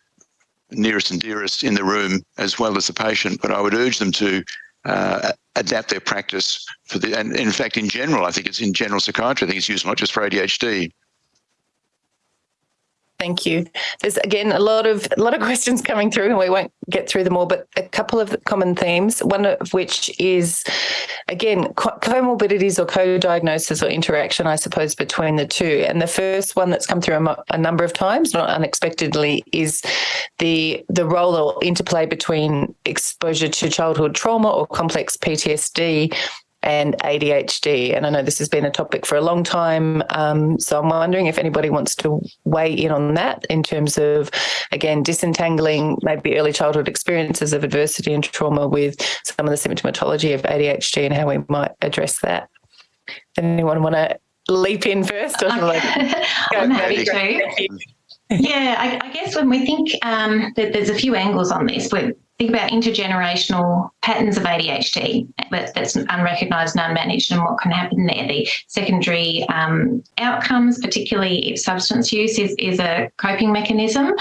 nearest and dearest in the room as well as the patient, but I would urge them to uh, adapt their practice for the, and in fact, in general, I think it's in general psychiatry, I think it's used not just for ADHD, Thank you. There's again a lot of a lot of questions coming through, and we won't get through them all. But a couple of common themes. One of which is, again, comorbidities or co-diagnosis or interaction, I suppose, between the two. And the first one that's come through a, a number of times, not unexpectedly, is the the role or interplay between exposure to childhood trauma or complex PTSD and ADHD. And I know this has been a topic for a long time. Um, so I'm wondering if anybody wants to weigh in on that in terms of, again, disentangling maybe early childhood experiences of adversity and trauma with some of the symptomatology of ADHD and how we might address that. Anyone want to leap in first? Or like, I'm happy to. Yeah, I, I, guess when we think um, that there's a few angles on this, we're think about intergenerational patterns of ADHD that's unrecognised and unmanaged and what can happen there. The secondary um, outcomes, particularly if substance use is, is a coping mechanism,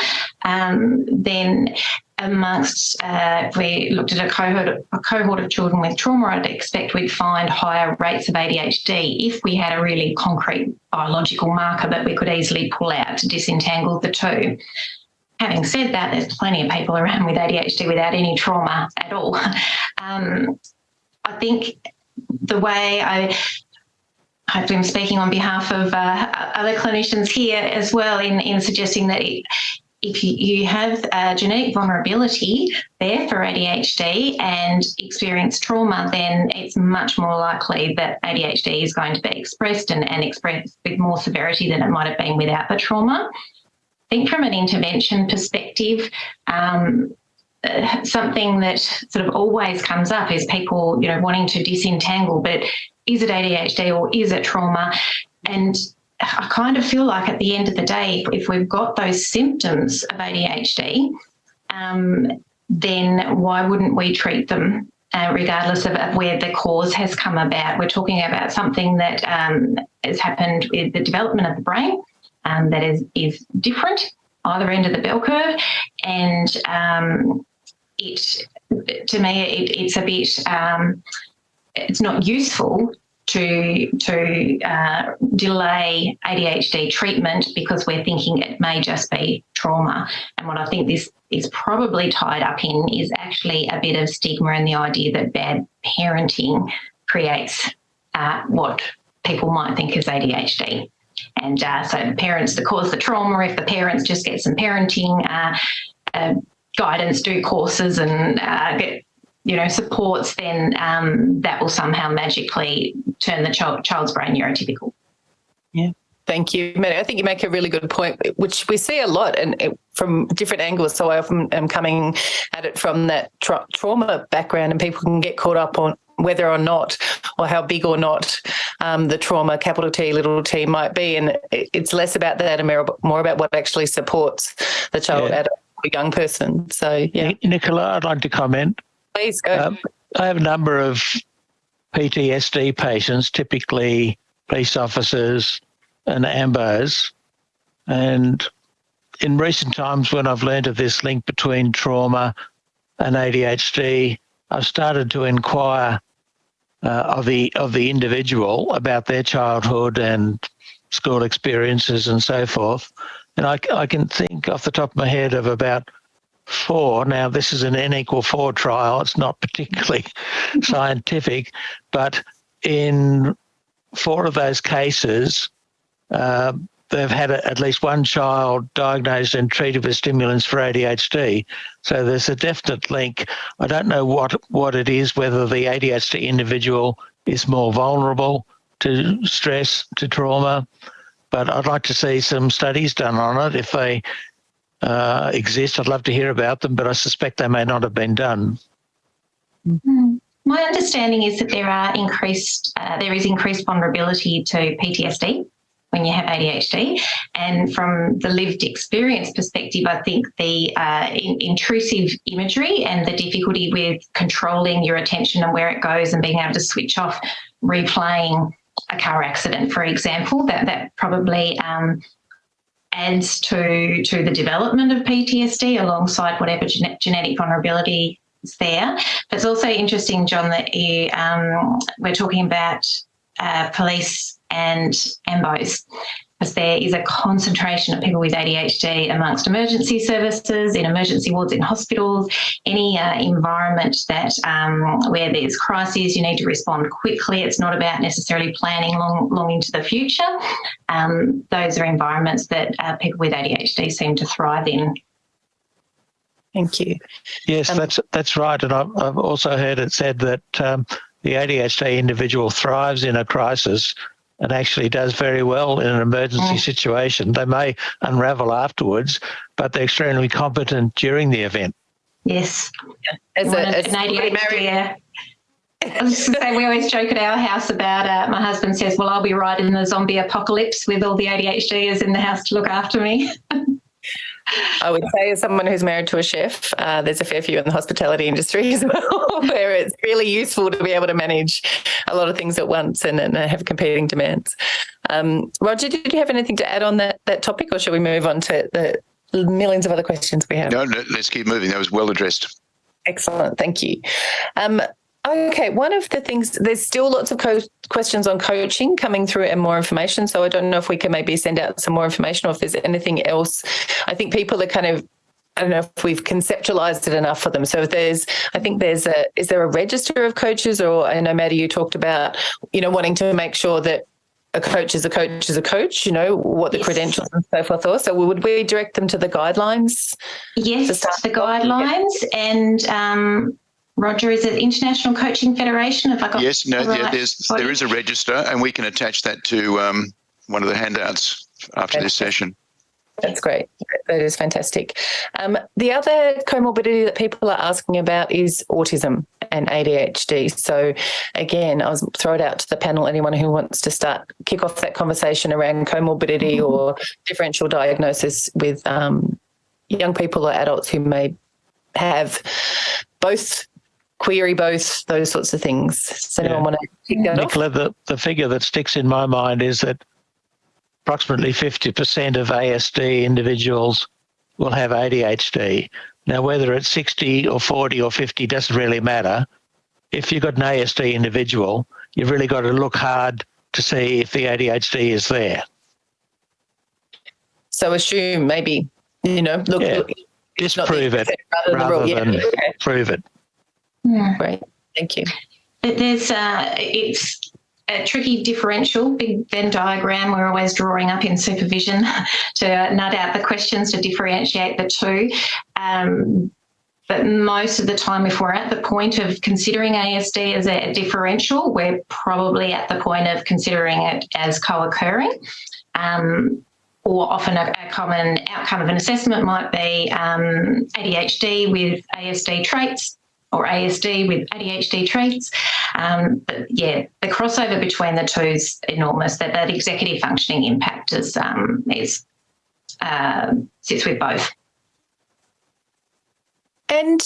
um, then amongst, uh, we looked at a cohort, a cohort of children with trauma, I'd expect we'd find higher rates of ADHD if we had a really concrete biological marker that we could easily pull out to disentangle the two. Having said that, there's plenty of people around with ADHD without any trauma at all. Um, I think the way I hopefully I'm speaking on behalf of uh, other clinicians here as well in, in suggesting that it, if you, have a genetic vulnerability there for ADHD and experience trauma, then it's much more likely that ADHD is going to be expressed and, and expressed with more severity than it might have been without the trauma think from an intervention perspective, um, something that sort of always comes up is people, you know, wanting to disentangle, but is it ADHD or is it trauma? And I kind of feel like at the end of the day, if, if we've got those symptoms of ADHD, um, then why wouldn't we treat them uh, regardless of, of, where the cause has come about? We're talking about something that um, has happened with the development of the brain um, that is, is different, either end of the bell curve. And um, it, to me, it, it's a bit, um, it's not useful to to uh, delay ADHD treatment because we're thinking it may just be trauma. And what I think this is probably tied up in is actually a bit of stigma and the idea that bad parenting creates uh, what people might think is ADHD. And uh, so the parents that cause the trauma, if the parents just get some parenting uh, uh, guidance, do courses and uh, get you know supports, then um, that will somehow magically turn the child, child's brain neurotypical. Yeah. Thank you. I think you make a really good point, which we see a lot and from different angles. So I often am coming at it from that tra trauma background, and people can get caught up on whether or not or how big or not um, the trauma, capital T, little t, might be. And it's less about that and more about what actually supports the child, yeah. adult, young person. So, yeah. Nicola, I'd like to comment. Please go. Um, I have a number of PTSD patients, typically police officers and AMBOs. And in recent times, when I've learned of this link between trauma and ADHD, I've started to inquire uh, of the of the individual about their childhood and school experiences and so forth. And I, I can think off the top of my head of about four. Now, this is an n equal four trial. It's not particularly scientific, but in four of those cases, uh, they've had a, at least one child diagnosed and treated with stimulants for ADHD. So there's a definite link. I don't know what what it is, whether the ADHD individual is more vulnerable to stress, to trauma, but I'd like to see some studies done on it. If they uh, exist, I'd love to hear about them, but I suspect they may not have been done. Mm. My understanding is that there are increased, uh, there is increased vulnerability to PTSD when you have ADHD. And from the lived experience perspective, I think the uh, in, intrusive imagery and the difficulty with controlling your attention and where it goes and being able to switch off replaying a car accident, for example, that, that probably um, adds to, to the development of PTSD alongside whatever gene genetic vulnerability is there. But it's also interesting, John, that you, um, we're talking about uh, police and AMBOs because there is a concentration of people with ADHD amongst emergency services, in emergency wards in hospitals, any uh, environment that um, where there's crises, you need to respond quickly. It's not about necessarily planning long, long into the future. Um, those are environments that uh, people with ADHD seem to thrive in. Thank you. Yes, um, that's that's right, and I've, I've, also heard it said that um, the ADHD individual thrives in a crisis and actually does very well in an emergency mm. situation. They may unravel afterwards, but they're extremely competent during the event. Yes. As, a, as an ADHD, yeah. I was going to say, we always joke at our house about uh, my husband says, Well, I'll be right in the zombie apocalypse with all the ADHDers in the house to look after me. I would say, as someone who's married to a chef, uh, there's a fair few in the hospitality industry as well, where it's really useful to be able to manage a lot of things at once and, and have competing demands. Um, Roger, did you have anything to add on that that topic, or should we move on to the millions of other questions we have? No, no let's keep moving. That was well addressed. Excellent, thank you. Um, Okay, one of the things, there's still lots of questions on coaching coming through and more information. So I don't know if we can maybe send out some more information or if there's anything else. I think people are kind of I don't know if we've conceptualized it enough for them. So there's, I think there's a, is there a register of coaches or I know Maddie, you talked about, you know, wanting to make sure that a coach is a coach is a coach, you know, what the yes. credentials and so forth are. So would we direct them to the guidelines? Yes, the guidelines and um, Roger, is it International Coaching Federation? Have I got yes, no, the yeah, there's there is a register, and we can attach that to um, one of the handouts after okay. this session. That's great. That is fantastic. Um, the other comorbidity that people are asking about is autism and ADHD. So, again, I was throw it out to the panel. Anyone who wants to start kick off that conversation around comorbidity mm -hmm. or differential diagnosis with um, young people or adults who may have both query both those sorts of things. Does anyone yeah. want to pick that Nicola, off? The, the figure that sticks in my mind is that approximately 50% of ASD individuals will have ADHD. Now, whether it's 60 or 40 or 50 doesn't really matter. If you've got an ASD individual, you've really got to look hard to see if the ADHD is there. So assume maybe, you know, look, yeah. look just prove it rather, rather than, yeah. prove it. Yeah. Great. Thank you. There's uh, it's a tricky differential, big Venn diagram we're always drawing up in supervision to nut out the questions to differentiate the two. Um, but most of the time, if we're at the point of considering ASD as a differential, we're probably at the point of considering it as co-occurring. Um, or often a, a, common outcome of an assessment might be um, ADHD with ASD traits, or ASD with ADHD traits. Um, but yeah, the crossover between the two is enormous. That that executive functioning impact is um, is uh, sits with both. And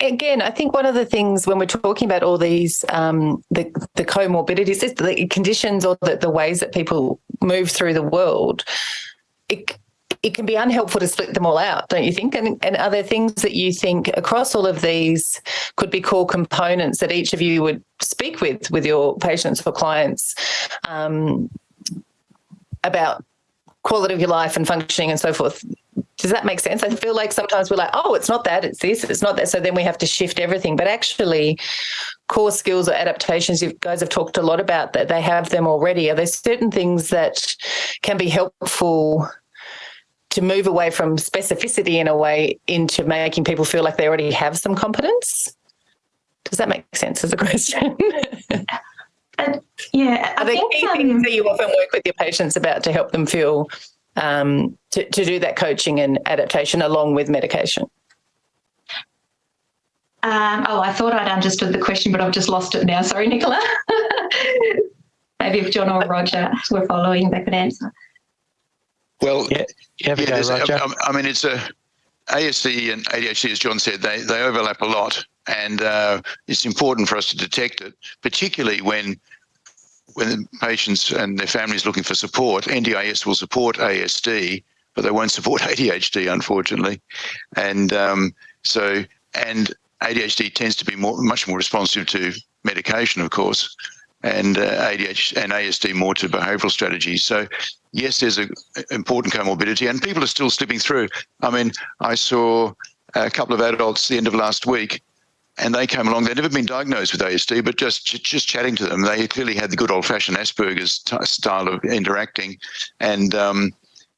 again, I think one of the things when we're talking about all these um, the the comorbidities, the conditions or the, the ways that people move through the world. It, it can be unhelpful to split them all out, don't you think? And, and are there things that you think across all of these could be core components that each of you would speak with with your patients or clients um, about quality of your life and functioning and so forth. Does that make sense? I feel like sometimes we're like, oh, it's not that, it's this, it's not that. So then we have to shift everything. But actually, core skills or adaptations, you guys have talked a lot about that. They have them already. Are there certain things that can be helpful to move away from specificity in a way into making people feel like they already have some competence? Does that make sense as a question? Uh, yeah, Are I there think key um, things that you often work with your patients about to help them feel um, to, to do that coaching and adaptation along with medication? Um, oh, I thought I'd understood the question, but I've just lost it now. Sorry, Nicola. Maybe if John or Roger were following, they could answer. Well, Yeah, yeah, go, Roger. I, I mean, it's a ASD and ADHD, as John said, they, they overlap a lot, and uh, it's important for us to detect it, particularly when when the patients and their families looking for support. NDIS will support ASD, but they won't support ADHD, unfortunately, and um, so and ADHD tends to be more much more responsive to medication, of course, and uh, ADHD and ASD more to behavioural strategies. So yes, there's an important comorbidity, and people are still slipping through. I mean, I saw a couple of adults the end of last week, and they came along. They'd never been diagnosed with ASD, but just just chatting to them, they clearly had the good old-fashioned Asperger's style of interacting, and um,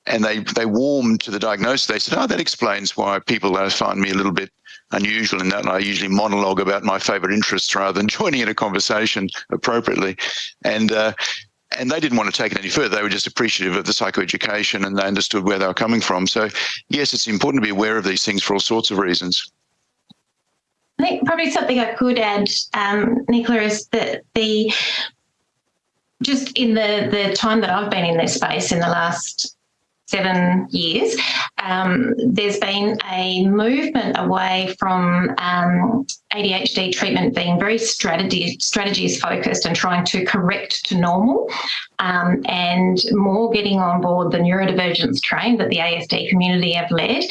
and they they warmed to the diagnosis. They said, "Oh, that explains why people uh, find me a little bit." Unusual in that I usually monologue about my favourite interests rather than joining in a conversation appropriately, and uh, and they didn't want to take it any further. They were just appreciative of the psychoeducation and they understood where they were coming from. So, yes, it's important to be aware of these things for all sorts of reasons. I think probably something I could add, um, Nicola, is that the just in the the time that I've been in this space in the last seven years, um, there's been a movement away from um, ADHD treatment being very strategy strategies focused and trying to correct to normal, um, and more getting on board the neurodivergence train that the ASD community have led,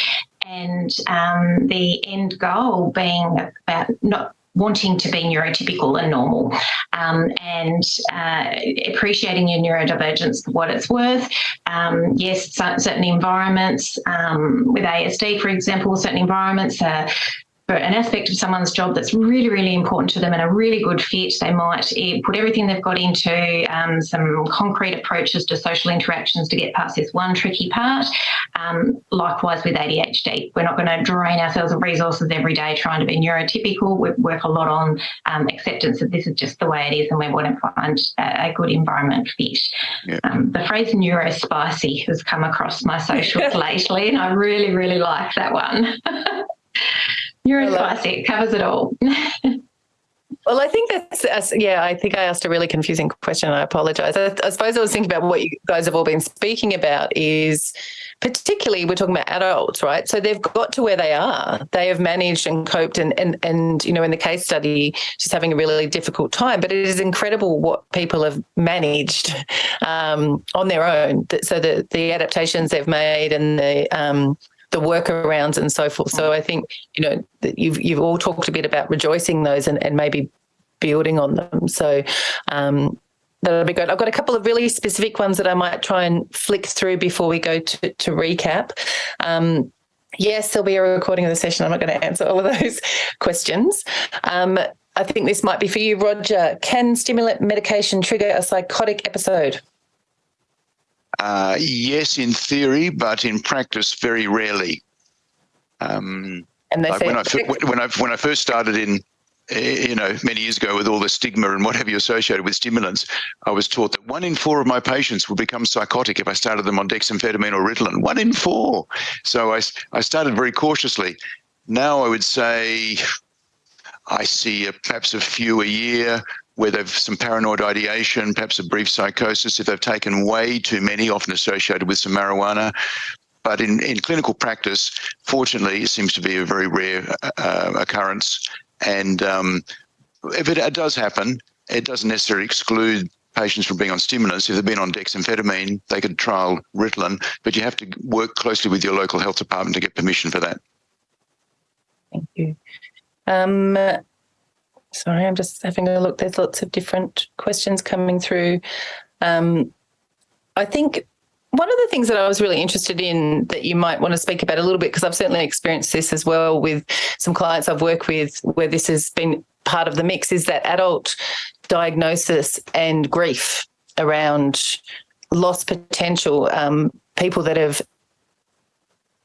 and um, the end goal being about not wanting to be neurotypical and normal um, and uh, appreciating your neurodivergence for what it's worth. Um, yes, certain environments um, with ASD, for example, certain environments are for an aspect of someone's job that's really, really important to them and a really good fit, they might eh, put everything they've got into um, some concrete approaches to social interactions to get past this one tricky part. Um, likewise with ADHD, we're not going to drain ourselves of resources every day trying to be neurotypical. We work a lot on um, acceptance that this is just the way it is and we want to find a, a good environment fit. Yeah. Um, the phrase neurospicy has come across my socials lately and I really, really like that one. Neurospicy, it covers it all. Well, I think that's, that's yeah. I think I asked a really confusing question. I apologize. I, I suppose I was thinking about what you guys have all been speaking about is particularly we're talking about adults, right? So they've got to where they are. They have managed and coped, and and and you know, in the case study, just having a really difficult time. But it is incredible what people have managed um, on their own. So the the adaptations they've made and the um, the workarounds and so forth. So I think you know that you've you've all talked a bit about rejoicing those and, and maybe building on them. So um, that'll be good. I've got a couple of really specific ones that I might try and flick through before we go to, to recap. Um, yes, there'll be a recording of the session. I'm not going to answer all of those questions. Um, I think this might be for you, Roger. Can stimulant medication trigger a psychotic episode? Uh, yes, in theory, but in practice, very rarely. Um, And they like when I when I when I first started in eh, you know many years ago with all the stigma and what have you associated with stimulants, I was taught that one in four of my patients would become psychotic if I started them on dexamphetamine or Ritalin. One in four. So I, I started very cautiously. Now I would say I see a, perhaps a few a year where they've some paranoid ideation, perhaps a brief psychosis if they've taken way too many, often associated with some marijuana. But in, in clinical practice, fortunately, it seems to be a very rare uh, occurrence. And um, if it, it does happen, it doesn't necessarily exclude patients from being on stimulants. If they've been on dexamphetamine, they could trial Ritalin, but you have to work closely with your local health department to get permission for that. Thank you. Um, sorry, I'm just having a look. There's lots of different questions coming through. Um, I think one of the things that I was really interested in that you might want to speak about a little bit, because I've certainly experienced this as well with some clients I've worked with where this has been part of the mix, is that adult diagnosis and grief around lost potential, um, people that have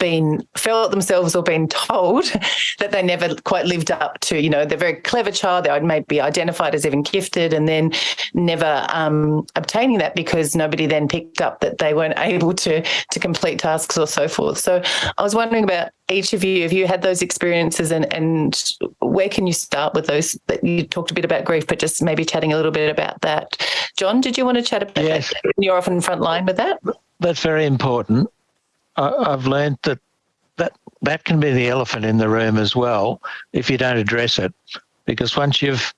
been felt themselves or been told that they never quite lived up to, you know, they're very clever child, they may be identified as even gifted and then never um, obtaining that because nobody then picked up that they weren't able to to complete tasks or so forth. So I was wondering about each of you, if you had those experiences and, and where can you start with those? That you talked a bit about grief, but just maybe chatting a little bit about that. John, did you want to chat about Yes. that? You're often front line with that. That's very important. I, I've learned that, that that can be the elephant in the room as well if you don't address it. Because once you've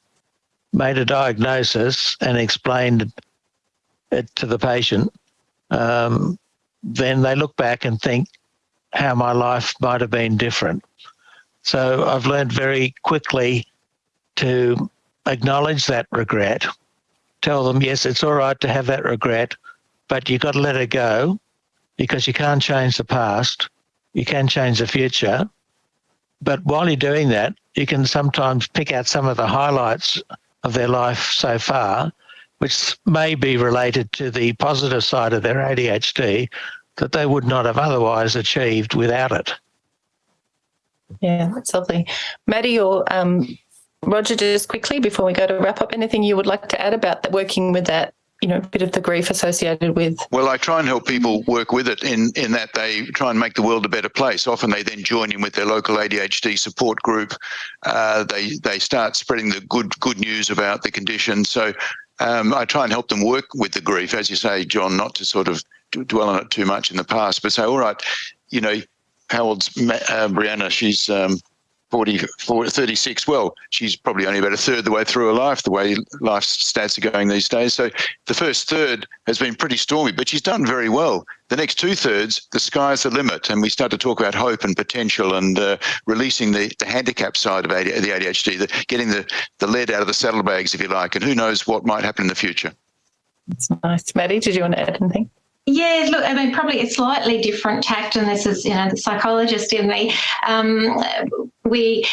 made a diagnosis and explained it to the patient, um, then they look back and think how my life might have been different. So I've learned very quickly to acknowledge that regret, tell them, yes, it's all right to have that regret, but you've got to let it go because you can't change the past. You can change the future. But while you're doing that, you can sometimes pick out some of the highlights of their life so far, which may be related to the positive side of their ADHD that they would not have otherwise achieved without it. Yeah, that's lovely. Maddie or um, Roger, just quickly before we go to wrap up, anything you would like to add about working with that, you know, a bit of the grief associated with? Well, I try and help people work with it in, in that they try and make the world a better place. Often they then join in with their local ADHD support group. Uh, they they start spreading the good good news about the condition. So um, I try and help them work with the grief, as you say, John, not to sort of dwell on it too much in the past, but say, all right, you know, how old's uh, Brianna? She's um, 40, 40, 36. Well, she's probably only about a third the way through her life, the way life stats are going these days. So the first third has been pretty stormy, but she's done very well. The next two thirds, the sky's the limit. And we start to talk about hope and potential and uh, releasing the, the handicap side of AD, the ADHD, the, getting the, the lead out of the saddlebags, if you like. And who knows what might happen in the future. That's nice. Maddie, did you want to add anything? Yeah, look, I mean, probably a slightly different tact, and this is, you know, the psychologist in me. Um, we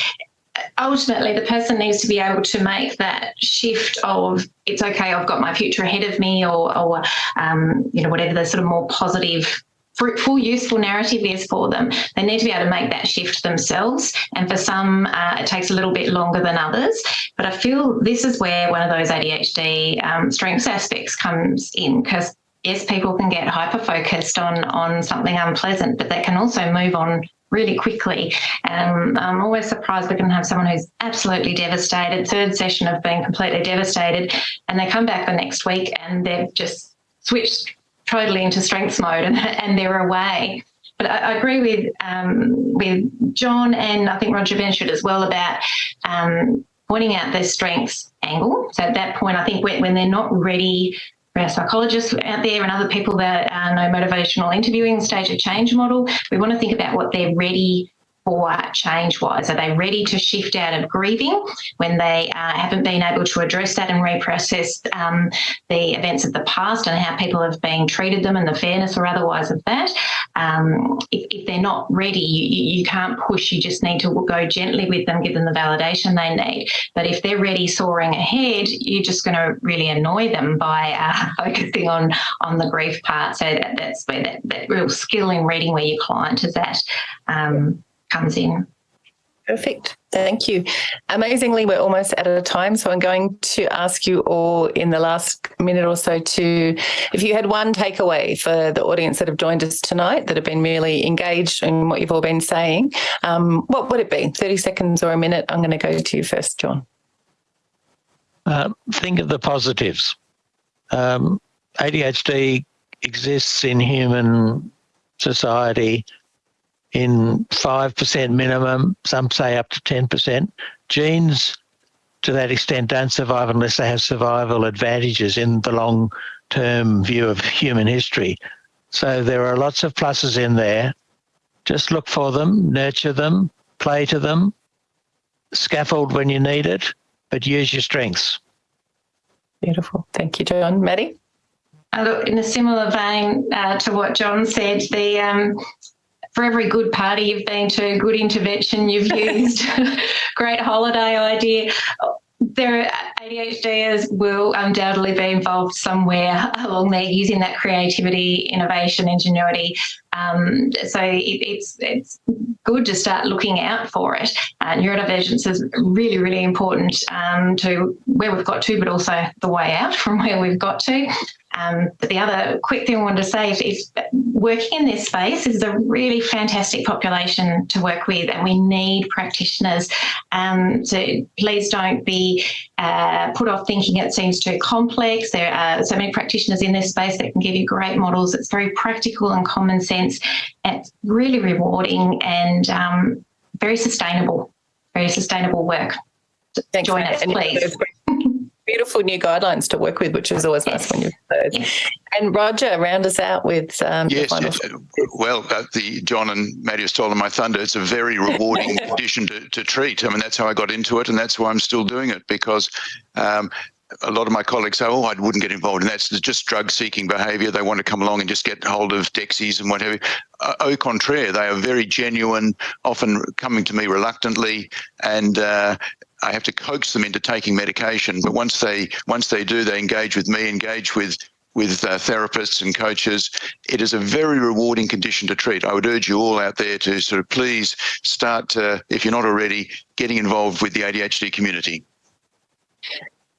ultimately, the person needs to be able to make that shift of it's okay, I've got my future ahead of me, or, or um, you know, whatever the sort of more positive fruitful, useful narrative is for them. They need to be able to make that shift themselves. And for some, uh, it takes a little bit longer than others. But I feel this is where one of those ADHD um, strengths aspects comes in because yes, people can get hyper focused on on something unpleasant, but they can also move on really quickly. Um, I'm always surprised we can have someone who's absolutely devastated, third session of being completely devastated, and they come back the next week and they've just switched totally into strengths mode and, and they're away. But I, I agree with um, with John and I think Roger Benchard as well about um, pointing out their strengths angle. So at that point, I think when, when they're not ready for our psychologists out there and other people that know motivational interviewing, stage of change model, we want to think about what they're ready for change wise. Are they ready to shift out of grieving when they uh, haven't been able to address that and reprocess um, the events of the past and how people have been treated them and the fairness or otherwise of that? Um, if, if, they're not ready, you, you can't push, you just need to go gently with them, give them the validation they need. But if they're ready soaring ahead, you're just going to really annoy them by uh, focusing on, on the grief part. So that, that's where that, that real skill in reading where your client is at. Um, comes in. Perfect. Thank you. Amazingly, we're almost out of time. So I'm going to ask you all in the last minute or so to, if you had one takeaway for the audience that have joined us tonight that have been really engaged in what you've all been saying, um, what would it be? 30 seconds or a minute? I'm going to go to you first, John. Um, think of the positives. Um, ADHD exists in human society in 5% minimum, some say up to 10%. Genes, to that extent, don't survive unless they have survival advantages in the long term view of human history. So there are lots of pluses in there. Just look for them, nurture them, play to them, scaffold when you need it, but use your strengths. Beautiful. Thank you, John. Maddie? Uh, look, in a similar vein uh, to what John said, the um, for every good party you've been to, good intervention you've used, great holiday idea, there ADHDers will undoubtedly be involved somewhere along there using that creativity, innovation, ingenuity. Um, so it, it's it's good to start looking out for it. Uh, neurodivergence is really, really important um, to where we've got to, but also the way out from where we've got to. Um, but the other quick thing I wanted to say is, is working in this space is a really fantastic population to work with, and we need practitioners. Um, so please don't be uh, put off thinking it seems too complex. There are so many practitioners in this space that can give you great models. It's very practical and common sense. It's really rewarding and um, very sustainable, very sustainable work. Thanks, Join us, please beautiful new guidelines to work with, which is always nice when you've heard. And Roger, round us out with um, yes. well, uh, the John and Maddie have stolen my thunder. It's a very rewarding condition to, to treat. I mean, that's how I got into it, and that's why I'm still doing it because. Um, a lot of my colleagues say, "Oh, I wouldn't get involved in that. It's just drug-seeking behaviour. They want to come along and just get hold of Dexies and whatever." Uh, au contraire, they are very genuine, often coming to me reluctantly, and uh, I have to coax them into taking medication. But once they once they do, they engage with me, engage with with uh, therapists and coaches. It is a very rewarding condition to treat. I would urge you all out there to sort of please start, uh, if you're not already, getting involved with the ADHD community.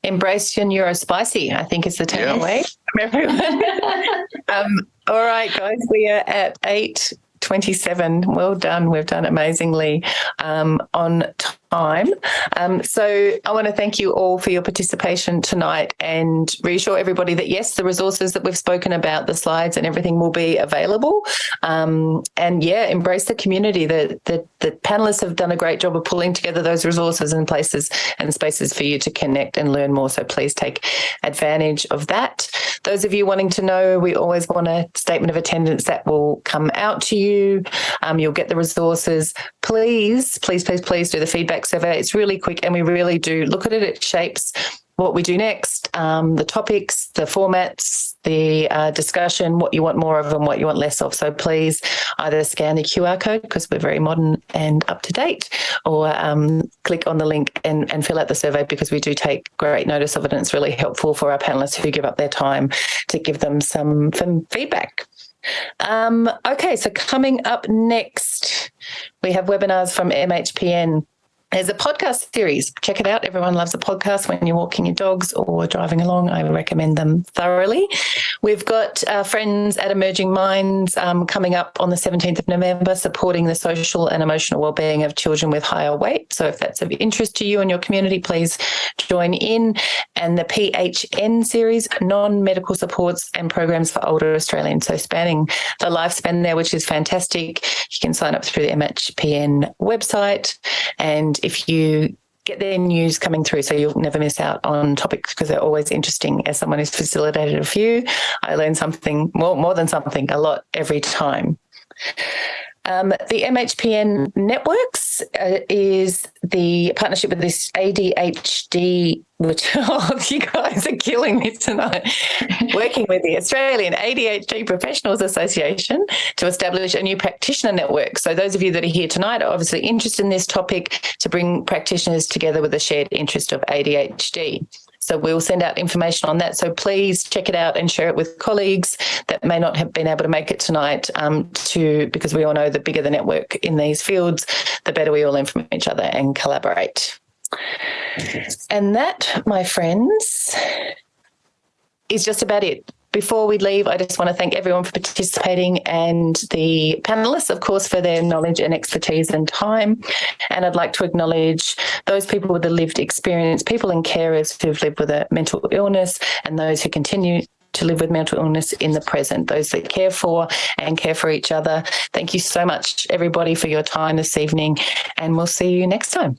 Embrace your neurospicy, I think is the takeaway yes. from everyone. um, all right, guys, we are at 8.27. Well done. We've done amazingly um, on time. Um, so I want to thank you all for your participation tonight and reassure everybody that yes, the resources that we've spoken about, the slides and everything will be available. Um, and yeah, embrace the community. The, the, the panelists have done a great job of pulling together those resources and places and spaces for you to connect and learn more. So please take advantage of that. Those of you wanting to know, we always want a statement of attendance that will come out to you. Um, you'll get the resources. Please, please, please, please do the feedback survey. It's really quick and we really do look at it. It shapes what we do next, um, the topics, the formats, the uh, discussion, what you want more of and what you want less of. So please either scan the QR code because we're very modern and up to date, or um, click on the link and, and fill out the survey because we do take great notice of it and it's really helpful for our panelists who give up their time to give them some, some feedback. Um, okay, so coming up next, we have webinars from MHPN. There's a podcast series. Check it out. Everyone loves a podcast when you're walking your dogs or driving along. I recommend them thoroughly. We've got uh, friends at Emerging Minds um, coming up on the 17th of November, supporting the social and emotional wellbeing of children with higher weight. So if that's of interest to you and your community, please join in. And the PHN series, non-medical supports and programs for older Australians. So spanning the lifespan there, which is fantastic. You can sign up through the MHPN website and if you get their news coming through so you'll never miss out on topics because they're always interesting. As someone who's facilitated a few, I learn something more, more than something, a lot every time. Um, the MHPN Networks uh, is the partnership with this ADHD, which oh, you guys are killing me tonight, working with the Australian ADHD Professionals Association to establish a new practitioner network. So those of you that are here tonight are obviously interested in this topic to bring practitioners together with a shared interest of ADHD. So we'll send out information on that. So please check it out and share it with colleagues that may not have been able to make it tonight um, to because we all know the bigger the network in these fields, the better we all learn from each other and collaborate. And that, my friends, is just about it. Before we leave, I just want to thank everyone for participating and the panelists, of course, for their knowledge and expertise and time. And I'd like to acknowledge those people with a lived experience, people and carers who've lived with a mental illness and those who continue to live with mental illness in the present, those that care for and care for each other. Thank you so much, everybody, for your time this evening, and we'll see you next time.